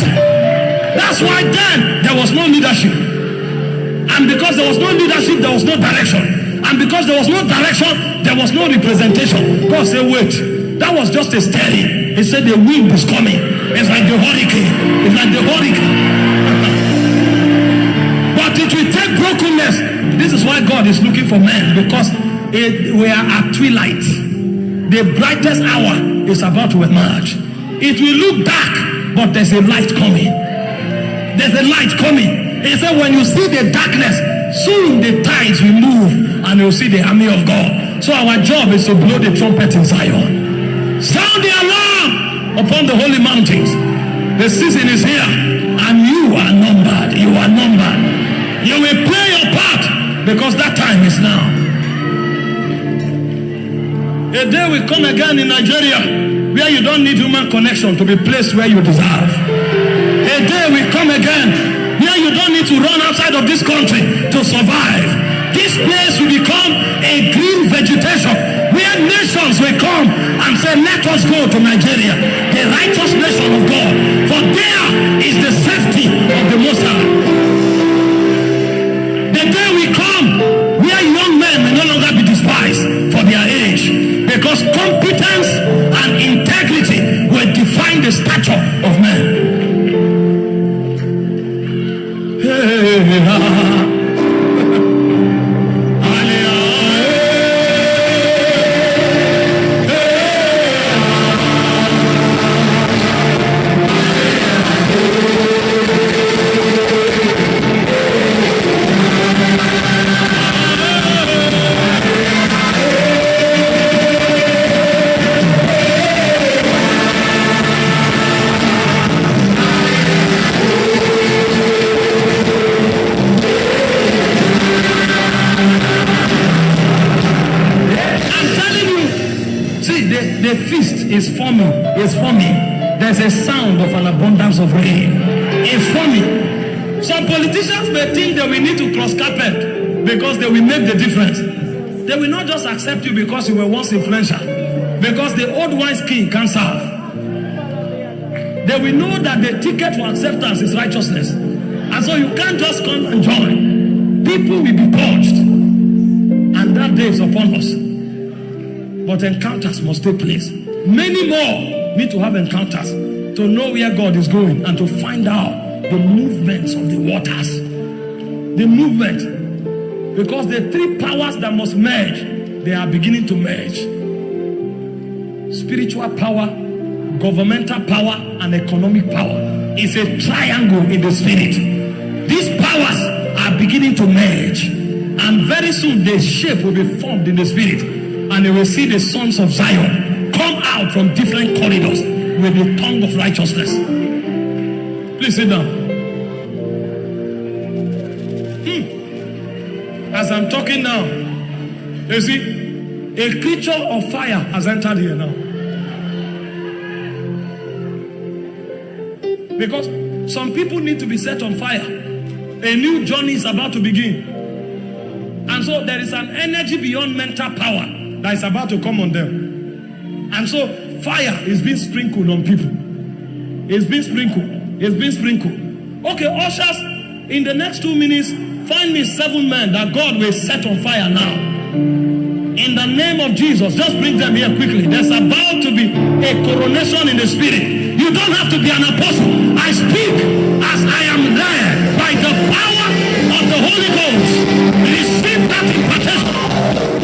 That's why then there was no leadership. And because there was no leadership, there was no direction. And because there was no direction, there was no representation. God said, wait. That was just a stirring. He said, the wind is coming. It's like the hurricane. It's like the hurricane. but it will take brokenness. This is why God is looking for men because it, we are at twilight. The brightest hour is about to emerge. It will look dark, but there's a light coming. There's a light coming. He said, when you see the darkness, soon the tides will move and you'll see the army of God. So our job is to blow the trumpet in Zion. Sound the alarm upon the holy mountains. The season is here and you are numbered. You are numbered. You will play your part because that time is now. A day will come again in Nigeria where you don't need human connection to be placed where you deserve. A day will come again where you don't need to run outside of this country to survive. This place will become a green vegetation where nations will come and say, Let us go to Nigeria, the righteous nation of God. For there is the safety of the Most High. The day will come old wise king can serve. They will know that the ticket for acceptance is righteousness. And so you can't just come and join. People will be purged. And that day is upon us. But encounters must take place. Many more need to have encounters to know where God is going and to find out the movements of the waters. The movement. Because the three powers that must merge, they are beginning to merge. Spiritual power, governmental power, and economic power. It's a triangle in the spirit. These powers are beginning to merge. And very soon the shape will be formed in the spirit. And you will see the sons of Zion come out from different corridors with the tongue of righteousness. Please sit down. Hmm. As I'm talking now, you see, a creature of fire has entered here now. Because some people need to be set on fire. A new journey is about to begin. And so there is an energy beyond mental power that is about to come on them. And so fire is being sprinkled on people. It's being sprinkled. It's being sprinkled. Okay, ushers, in the next two minutes, find me seven men that God will set on fire now. In the name of Jesus, just bring them here quickly. There's about to be a coronation in the spirit. You don't have to be an apostle. I speak as I am there by the power of the Holy Ghost. Receive that impartation.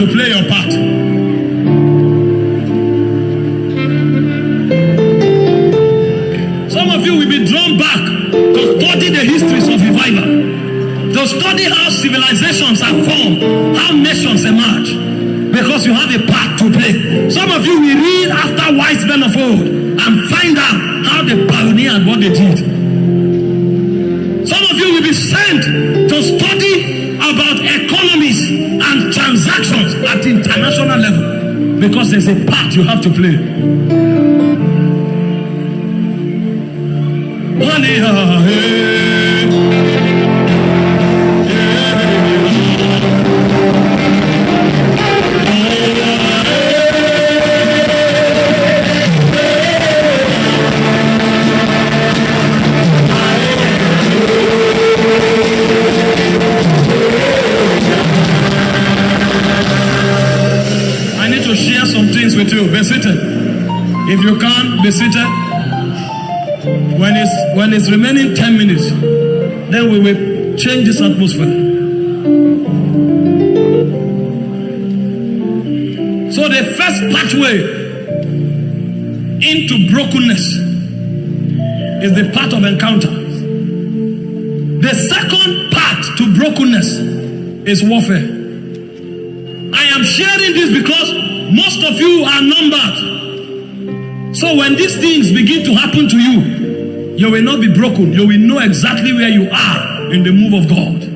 To play your part. Because there's a part you have to play. If you can't be seated. When it's when it's remaining 10 minutes, then we will change this atmosphere. So the first pathway into brokenness is the path of encounter. The second path to brokenness is warfare. I am sharing this because to happen to you, you will not be broken. You will know exactly where you are in the move of God.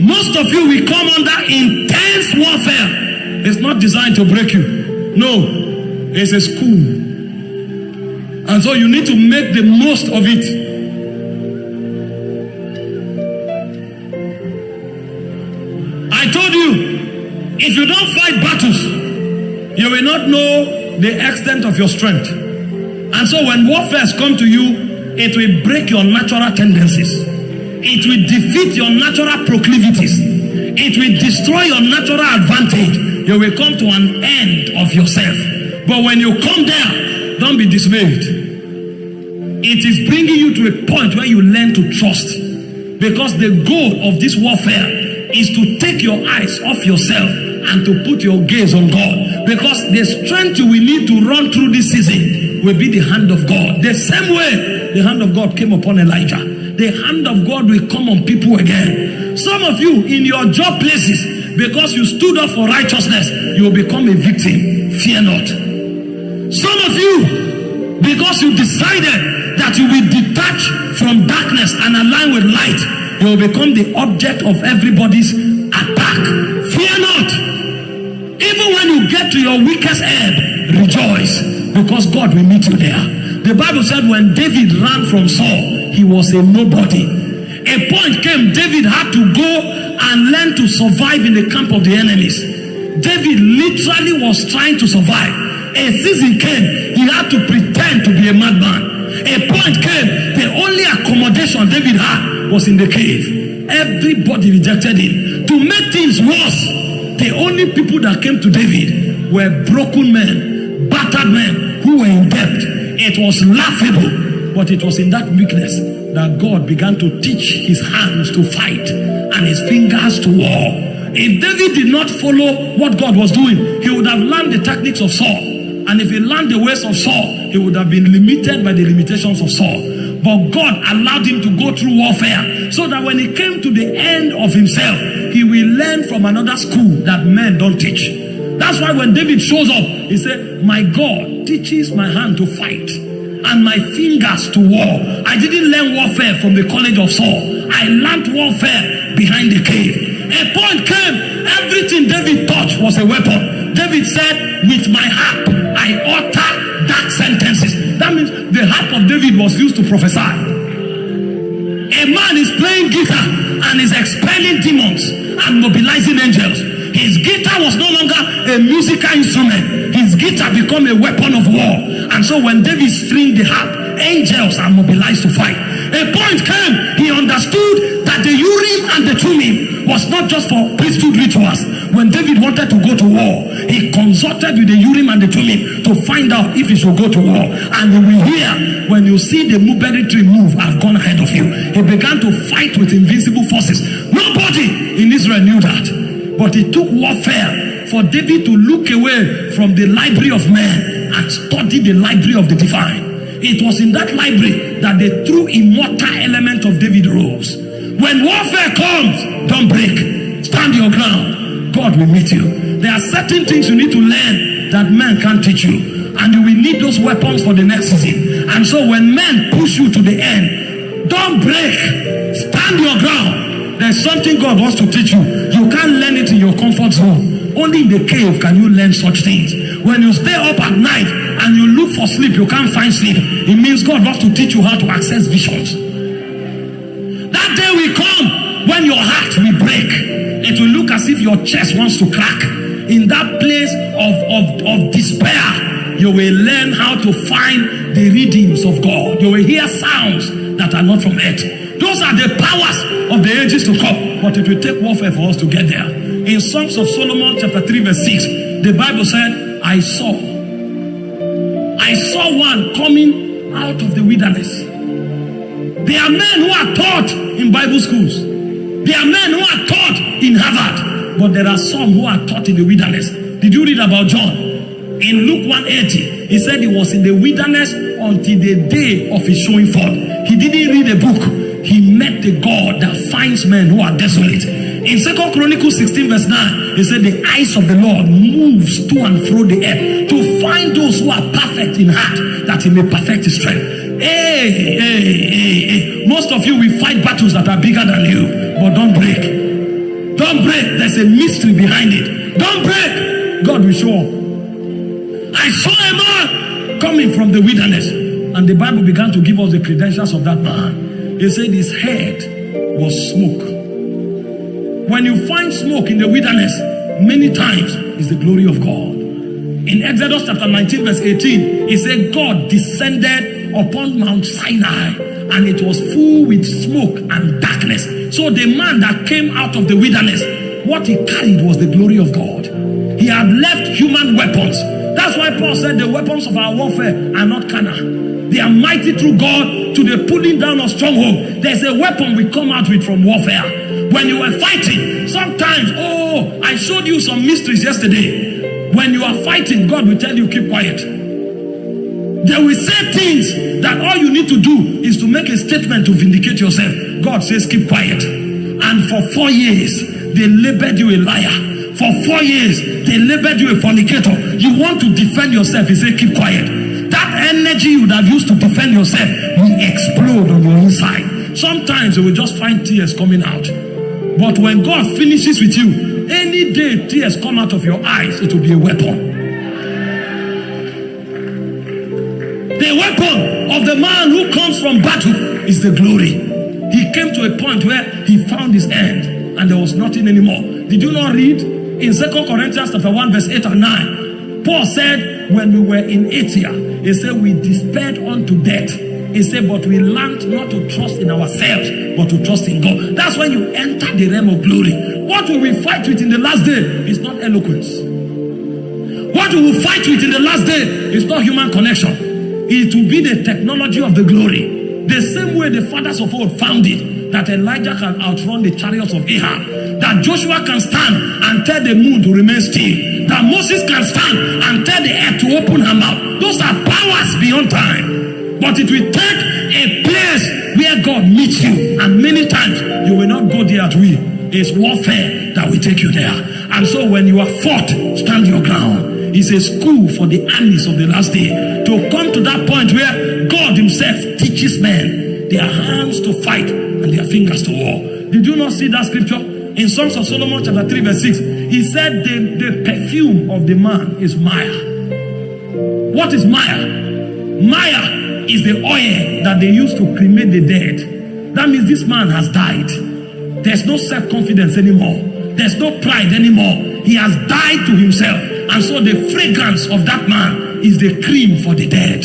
Most of you will come under intense warfare. It's not designed to break you. No, it's a school. And so you need to make the most of it. I told you, if you don't fight battles, you will not know the extent of your strength. And so when warfare come to you, it will break your natural tendencies. It will defeat your natural proclivities. It will destroy your natural advantage. You will come to an end of yourself. But when you come there, don't be dismayed. It is bringing you to a point where you learn to trust. Because the goal of this warfare is to take your eyes off yourself and to put your gaze on God. Because the strength we need to run through this season will be the hand of God. The same way the hand of God came upon Elijah, the hand of God will come on people again. Some of you in your job places, because you stood up for righteousness, you will become a victim. Fear not. Some of you, because you decided that you will detach from darkness and align with light, you will become the object of everybody's attack. Get to your weakest ebb, rejoice because God will meet you there. The Bible said when David ran from Saul, he was a nobody. A point came, David had to go and learn to survive in the camp of the enemies. David literally was trying to survive. A season came, he had to pretend to be a madman. A point came, the only accommodation David had was in the cave. Everybody rejected him. To make things worse, the only people that came to David were broken men, battered men who were in debt. It was laughable, but it was in that weakness that God began to teach his hands to fight and his fingers to war. If David did not follow what God was doing, he would have learned the tactics of Saul. And if he learned the ways of Saul, he would have been limited by the limitations of Saul. But God allowed him to go through warfare so that when he came to the end of himself, he will learn from another school that men don't teach. That's why when David shows up, he said, My God teaches my hand to fight and my fingers to war. I didn't learn warfare from the college of Saul. I learned warfare behind the cave. A point came, everything David touched was a weapon. David said, With my harp, I utter dark sentences. That means the harp of David was used to prophesy. A man is playing guitar and is expelling demons and mobilizing angels. His guitar was no longer a musical instrument. His guitar became a weapon of war. And so when David stringed the harp, angels are mobilized to fight. A point came, he understood that the Urim and the Thummim was not just for priesthood rituals. When David wanted to go to war, he consulted with the Urim and the Thummim to find out if he should go to war. And he will hear when you see the mulberry tree move, I've gone ahead of you. He began to fight with invincible forces. Nobody in Israel knew that. But it took warfare for David to look away from the library of men and study the library of the divine. It was in that library that the true immortal element of David rose. When warfare comes, don't break. Stand your ground. God will meet you. There are certain things you need to learn that men can't teach you. And you will need those weapons for the next season. And so when men push you to the end, don't break. Stand your ground. There's something God wants to teach you. You can't learn it in your comfort zone. Only in the cave can you learn such things. When you stay up at night and you look for sleep, you can't find sleep. It means God wants to teach you how to access visions. That day will come when your heart will break. It will look as if your chest wants to crack. In that place of, of, of despair, you will learn how to find the readings of God. You will hear sounds that are not from earth. Those are the powers of the ages to come. But it will take warfare for us to get there. In Songs of Solomon, chapter 3, verse 6, the Bible said, I saw. I saw one coming out of the wilderness. There are men who are taught in Bible schools. There are men who are taught in Harvard. But there are some who are taught in the wilderness. Did you read about John? In Luke 180, he said he was in the wilderness until the day of his showing forth. He didn't read a book. He met the God that finds men who are desolate. In Second Chronicles 16, verse 9, he said, The eyes of the Lord moves to and fro the earth to find those who are perfect in heart, that he may perfect his strength. Hey, hey, hey, hey. Most of you will fight battles that are bigger than you, but don't break. Don't break. There's a mystery behind it. Don't break. God will show up. I saw a man coming from the wilderness, and the Bible began to give us the credentials of that man. He said his head was smoke. When you find smoke in the wilderness, many times is the glory of God. In Exodus chapter 19, verse 18, he said, God descended upon Mount Sinai and it was full with smoke and darkness. So the man that came out of the wilderness, what he carried was the glory of God. He had left human weapons. That's why Paul said the weapons of our warfare are not carnal. They are mighty through God to the pulling down of stronghold. There's a weapon we come out with from warfare. When you were fighting, sometimes, oh, I showed you some mysteries yesterday. When you are fighting, God will tell you, keep quiet. They will say things that all you need to do is to make a statement to vindicate yourself. God says, keep quiet. And for four years, they labeled you a liar. For four years, they labeled you a fornicator. You want to defend yourself, he said, keep quiet. That energy you would have used to defend yourself will explode on your inside. Sometimes you will just find tears coming out. But when God finishes with you, any day tears come out of your eyes, it will be a weapon. Man who comes from battle is the glory. He came to a point where he found his end and there was nothing anymore. Did you not read in Second Corinthians chapter 1 verse 8 and 9? Paul said, when we were in Asia, he said, we despaired unto death. He said, but we learned not to trust in ourselves, but to trust in God. That's when you enter the realm of glory. What will we fight with in the last day is not eloquence. What we will fight with in the last day is not human connection. It will be the technology of the glory. The same way the fathers of old found it, that Elijah can outrun the chariots of Ahab, that Joshua can stand and tell the moon to remain still, that Moses can stand and tell the earth to open her mouth. Those are powers beyond time. But it will take a place where God meets you, and many times you will not go there at will. It's warfare that will take you there. And so when you are fought, stand your ground. It's a school for the armies of the last day to come to that point where God Himself teaches men their hands to fight and their fingers to war. Did you not see that scripture? In Songs of Solomon, chapter 3, verse 6, he said, The, the perfume of the man is myrrh. What is myrrh? Myrrh is the oil that they use to cremate the dead. That means this man has died. There's no self confidence anymore, there's no pride anymore. He has died to himself. And so the fragrance of that man is the cream for the dead.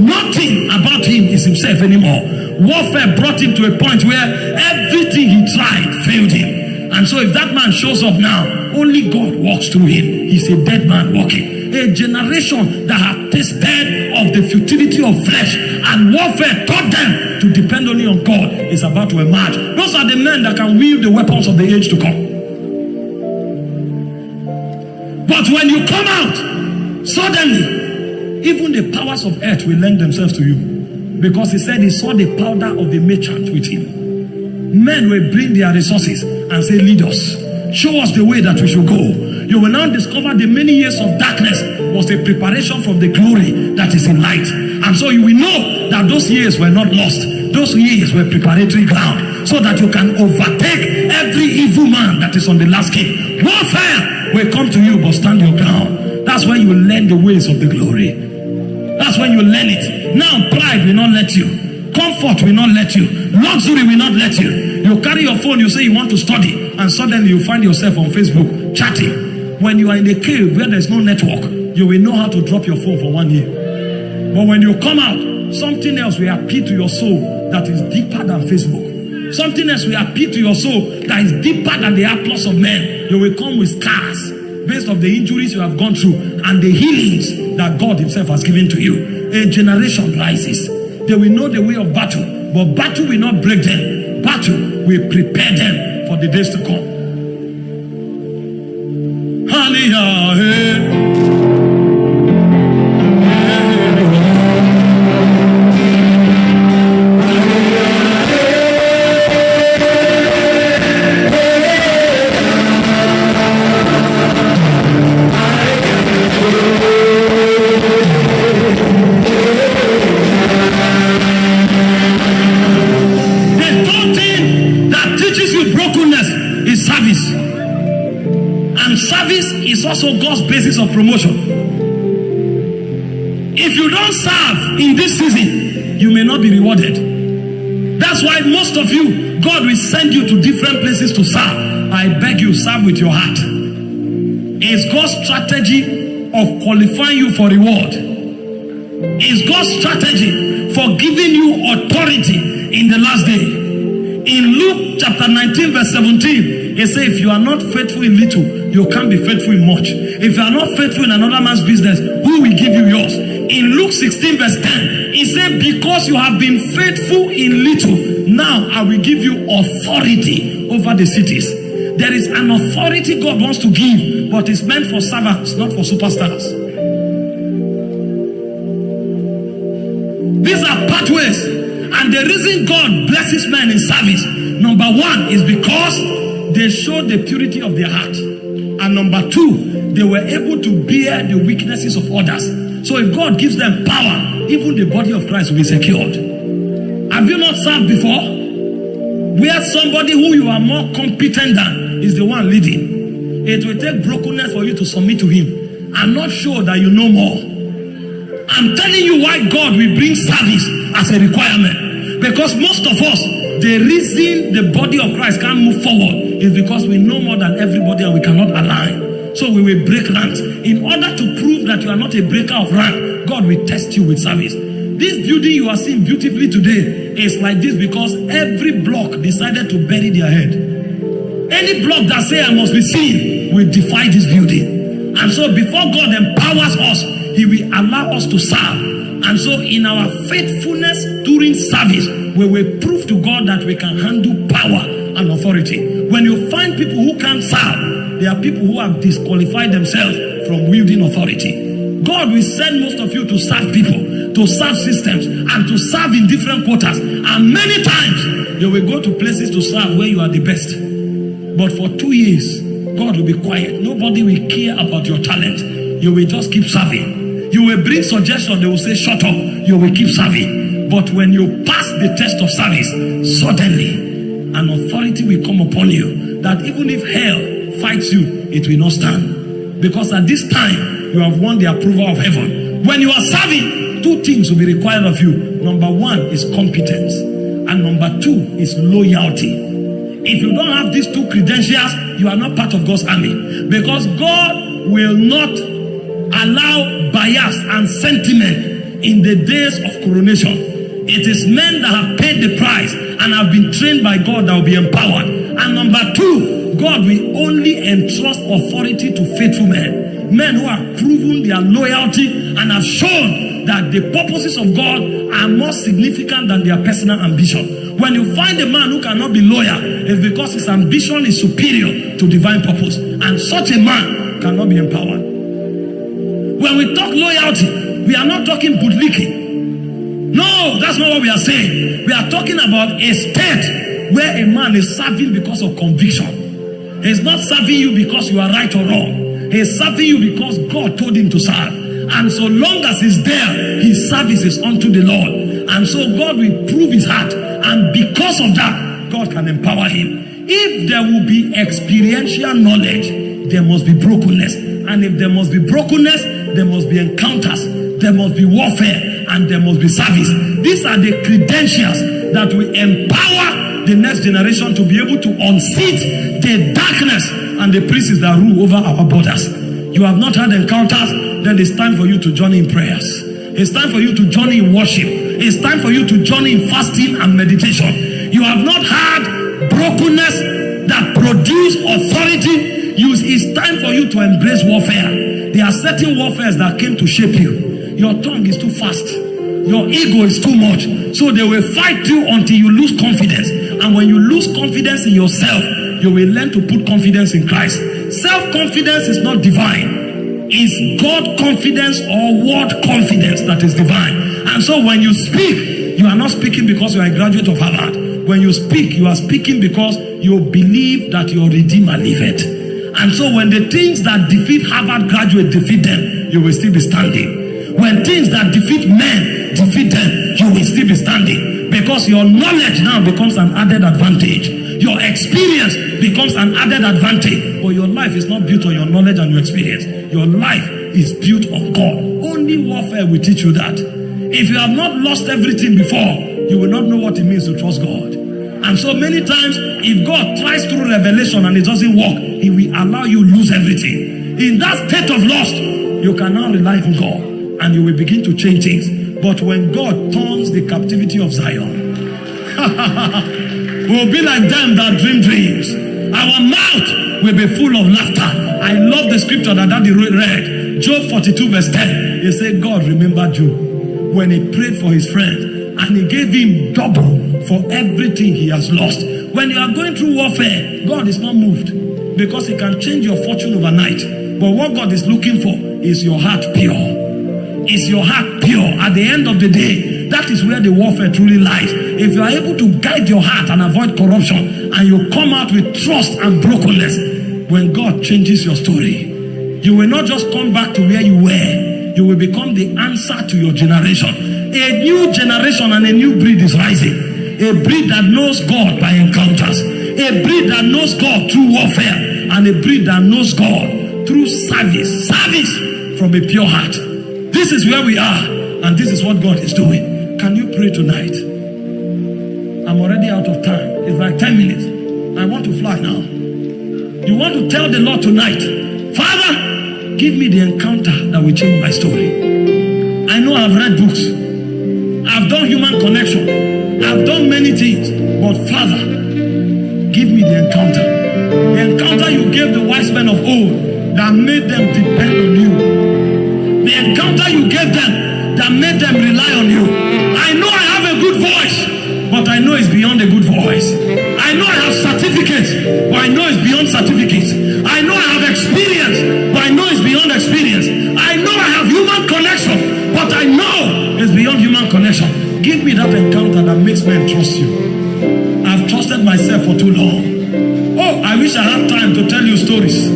Nothing about him is himself anymore. Warfare brought him to a point where everything he tried failed him. And so if that man shows up now, only God walks through him. He's a dead man walking. A generation that have tasted of the futility of flesh and warfare taught them to depend only on God is about to emerge. Those are the men that can wield the weapons of the age to come. But when you come out, suddenly, even the powers of earth will lend themselves to you. Because he said he saw the powder of the merchant with him. Men will bring their resources and say, Lead us. Show us the way that we should go. You will now discover the many years of darkness was a preparation from the glory that is in light. And so you will know that those years were not lost. Those years were preparatory ground so that you can overtake every evil man that is on the last king. Warfare will come to you, but stand your ground. That's when you learn the ways of the glory. That's when you learn it. Now, pride will not let you. Comfort will not let you. Luxury will not let you. You carry your phone, you say you want to study, and suddenly you find yourself on Facebook chatting. When you are in a cave where there's no network, you will know how to drop your phone for one year. But when you come out, something else will appeal to your soul that is deeper than Facebook. Something else will appeal to your soul that is deeper than the applause of men. You will come with scars based on the injuries you have gone through and the healings that God Himself has given to you. A generation rises. They will know the way of battle, but battle will not break them. Battle will prepare them for the days to come. Hallelujah. Places to serve. I beg you, serve with your heart. It's God's strategy of qualifying you for reward. It's God's strategy for giving you authority in the last day. In Luke chapter 19, verse 17, he said, If you are not faithful in little, you can't be faithful in much. If you are not faithful in another man's business, who will give you yours? In Luke 16, verse 10, he said, Because you have been faithful in little, now I will give you authority over the cities. There is an authority God wants to give, but it's meant for servants, not for superstars. These are pathways. And the reason God blesses men in service, number one, is because they showed the purity of their heart. And number two, they were able to bear the weaknesses of others. So if God gives them power, even the body of Christ will be secured. Have you not served before? Where somebody who you are more competent than is the one leading. It will take brokenness for you to submit to him. I'm not sure that you know more. I'm telling you why God will bring service as a requirement. Because most of us, the reason the body of Christ can't move forward is because we know more than everybody and we cannot align. So we will break ranks. In order to prove that you are not a breaker of rank, God will test you with service. This building you are seeing beautifully today is like this because every block decided to bury their head. Any block that say I must be seen will defy this building. And so before God empowers us, He will allow us to serve. And so in our faithfulness during service, we will prove to God that we can handle power and authority. When you find people who can't serve, there are people who have disqualified themselves from wielding authority. God will send most of you to serve people, to serve systems, and to serve in different quarters. And many times, you will go to places to serve where you are the best. But for two years, God will be quiet. Nobody will care about your talent. You will just keep serving. You will bring suggestion, they will say, shut up. You will keep serving. But when you pass the test of service, suddenly an authority will come upon you that even if hell fights you, it will not stand. Because at this time, you have won the approval of heaven. When you are serving, two things will be required of you. Number one is competence, and number two is loyalty. If you don't have these two credentials, you are not part of God's army. Because God will not allow bias and sentiment in the days of coronation. It is men that have paid the price and have been trained by God that will be empowered. And number two, God will only entrust authority to faithful men. Men who have proven their loyalty and have shown that the purposes of God are more significant than their personal ambition. When you find a man who cannot be loyal, it's because his ambition is superior to divine purpose. And such a man cannot be empowered. When we talk loyalty, we are not talking bootlicking. No, that's not what we are saying. We are talking about a state where a man is serving because of conviction. He's not serving you because you are right or wrong. He's serving you because God told him to serve. And so long as he's there, his service is unto the Lord. And so God will prove his heart. And because of that, God can empower him. If there will be experiential knowledge, there must be brokenness. And if there must be brokenness, there must be encounters, there must be warfare, and there must be service. These are the credentials that will empower the next generation to be able to unseat the darkness and the princes that rule over our borders. You have not had encounters, then it's time for you to join in prayers. It's time for you to join in worship. It's time for you to join in fasting and meditation. You have not had brokenness that produce authority. It's time for you to embrace warfare. There are certain warfares that came to shape you. Your tongue is too fast. Your ego is too much. So they will fight you until you lose confidence. And when you lose confidence in yourself, you will learn to put confidence in Christ. Self-confidence is not divine. It's God confidence or word confidence that is divine. And so when you speak, you are not speaking because you are a graduate of Harvard. When you speak, you are speaking because you believe that your Redeemer liveth. And so when the things that defeat Harvard graduate defeat them, you will still be standing. When things that defeat men defeat them, you will still be standing. Because your knowledge now becomes an added advantage. Your experience becomes an added advantage. But your life is not built on your knowledge and your experience. Your life is built on God. Only warfare will teach you that. If you have not lost everything before, you will not know what it means to trust God. And so many times, if God tries through revelation and it doesn't work, He will allow you lose everything. In that state of loss, you can now rely on God and you will begin to change things. But when God turns the captivity of Zion, we'll be like them that dream dreams. Our mouth will be full of laughter. I love the scripture that Daddy read. Job 42 verse 10. He said, God remembered Job when he prayed for his friend and he gave him double for everything he has lost. When you are going through warfare, God is not moved because he can change your fortune overnight. But what God is looking for is your heart pure. Is your heart pure? At the end of the day, that is where the warfare truly lies. If you are able to guide your heart and avoid corruption, and you come out with trust and brokenness, when God changes your story, you will not just come back to where you were, you will become the answer to your generation. A new generation and a new breed is rising. A breed that knows God by encounters. A breed that knows God through warfare. And a breed that knows God through service. Service from a pure heart. This is where we are. And this is what God is doing. Can you pray tonight? I'm already out of time. It's like 10 minutes. I want to fly now. You want to tell the Lord tonight, Father, give me the encounter that will change my story. I know I've read books. I've done human connection. I've done many things. But Father, give me the encounter. The encounter you gave the wise men of old that made them depend on you. Encounter you gave them that made them rely on you. I know I have a good voice, but I know it's beyond a good voice. I know I have certificates, but I know it's beyond certificates. I know I have experience, but I know it's beyond experience. I know I have human connection, but I know it's beyond human connection. Give me that encounter that makes men trust you. I've trusted myself for too long. Oh, I wish I had time to tell you stories.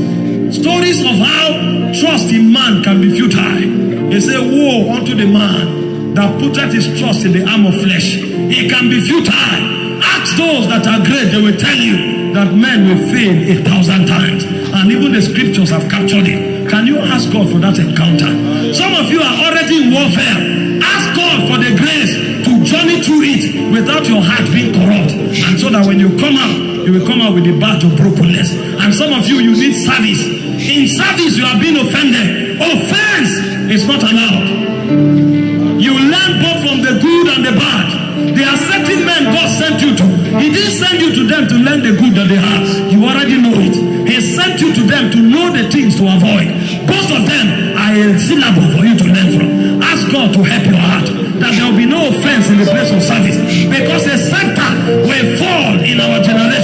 Stories of how trust in man can be futile. They say, Woe unto the man that putteth his trust in the arm of flesh. It can be futile. Ask those that are great, they will tell you that men will fail a thousand times. And even the scriptures have captured it. Can you ask God for that encounter? Some of you are already in warfare. Ask God for the grace to journey through it without your heart being corrupt. And so that when you come out, you will come out with the badge of brokenness. And some of you, you need service. In service, you are being offended. Offense is not allowed. You learn both from the good and the bad. There are certain men God sent you to. He didn't send you to them to learn the good that they have. You already know it. He sent you to them to know the things to avoid. Both of them are a syllable for you to learn from. Ask God to help your heart that there will be no offense in the place of service because a scepter will fall in our generation.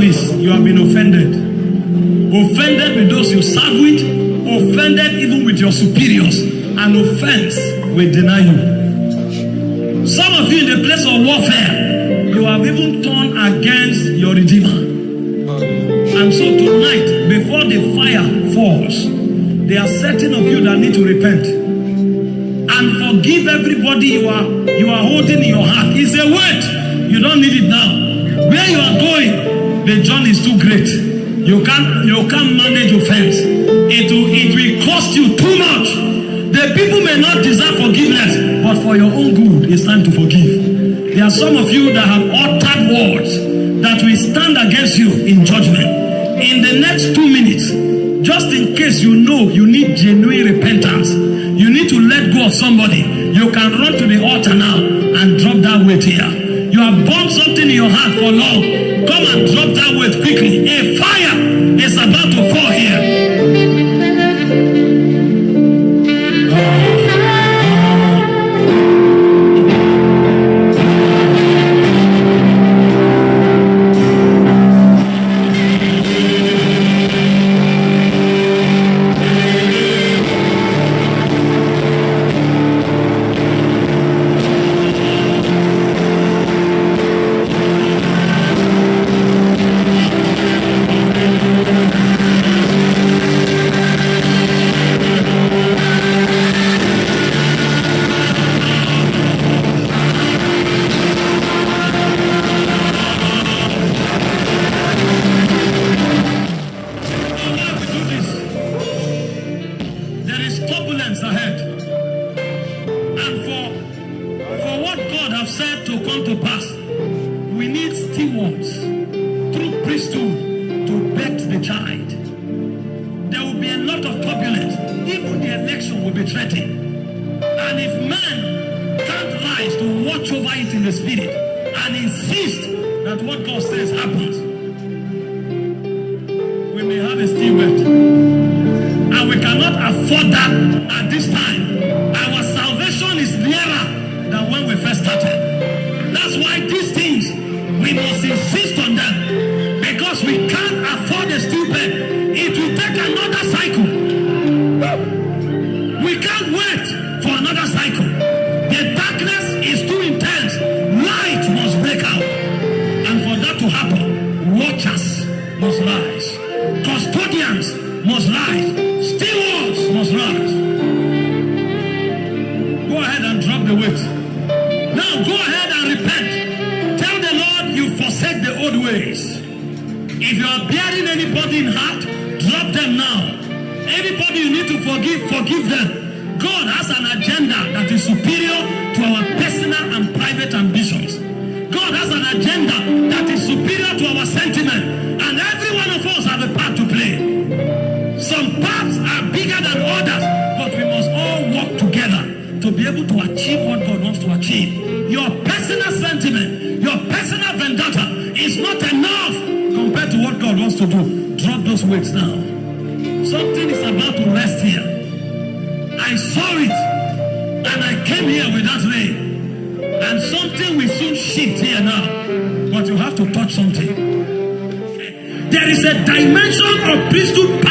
Service, you have been offended. Offended with those you serve with, offended even with your superiors. An offense will deny you. Some of you in the place of warfare, you have even turned against your Redeemer. And so tonight, before the fire falls, there are certain of you that need to repent and forgive everybody you are you are holding in your heart. It's a weight. You don't need it now. Where you are going, the journey is too great. You can't you can't manage offense. It will it will cost you too much. The people may not deserve forgiveness, but for your own good, it's time to forgive. There are some of you that have uttered words that will stand against you in judgment. In the next two minutes, just in case you know you need genuine repentance, you need to let go of somebody, you can run to the altar now and drop that weight here. You have burned something in your heart for long. Come and drop that weight quickly. A fire is about to ways. If you are bearing anybody in heart, drop them now. Anybody you need to forgive, forgive them. God has an agenda that is superior to our personal and private ambitions. God has an agenda that is superior to our sentiments. to do. Drop those weights now. Something is about to rest here. I saw it and I came here with that rain. And something will soon shift here now. But you have to touch something. There is a dimension of priesthood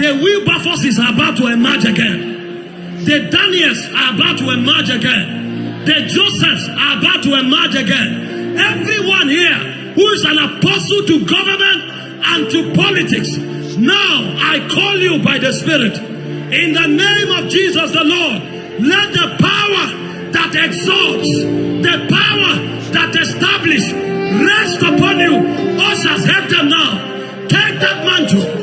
the Wilberforces is about to emerge again. The Daniels are about to emerge again. The Josephs are about to emerge again. Everyone here who is an apostle to government and to politics, now I call you by the Spirit. In the name of Jesus the Lord, let the power that exalts, the power that establishes, rest upon you. Ushers, help them now. Take that mantle.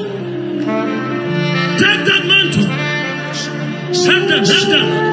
Help them,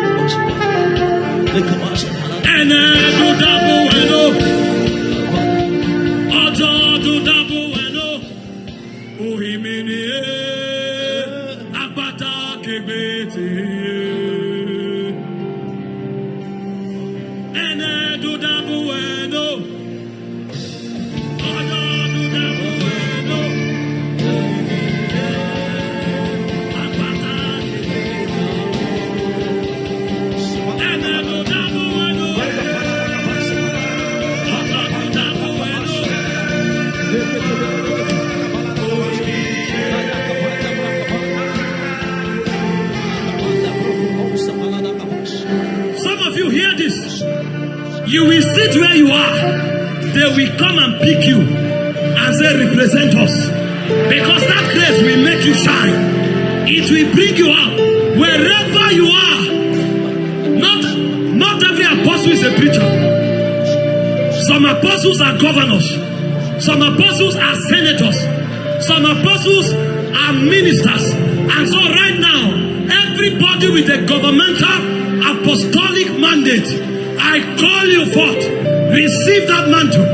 where you are. They will come and pick you and say, represent us. Because that grace will make you shine. It will bring you out. Wherever you are. Not, not every apostle is a preacher. Some apostles are governors. Some apostles are senators. Some apostles are ministers. And so right now, everybody with a governmental apostolic mandate, I call you forth. Receive that mantle.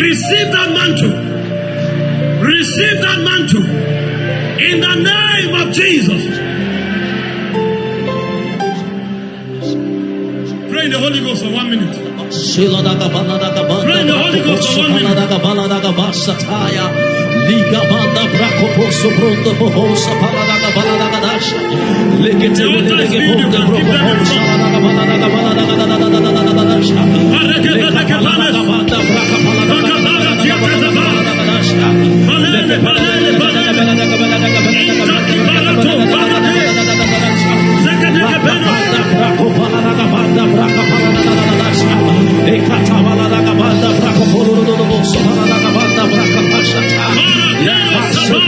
Receive that mantle. Receive that mantle. In the name of Jesus. Pray in the Holy Ghost for one minute. Pray in the Holy Ghost for one minute. Liga banda braco posso pronto bohosa balada balada gadash. Lekete lege bonda braco bohosa balada balada balada balada balada gadash. Lekete balada banda braco balada balada balada gadash. Lekete balada balada balada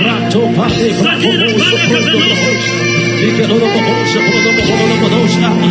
Rato Padre, Bravo, Bolsa, Prodo, Bolsa, Liga, Rodo, Bolsa, Prodo, Bolsa, Prodo, Bolsa,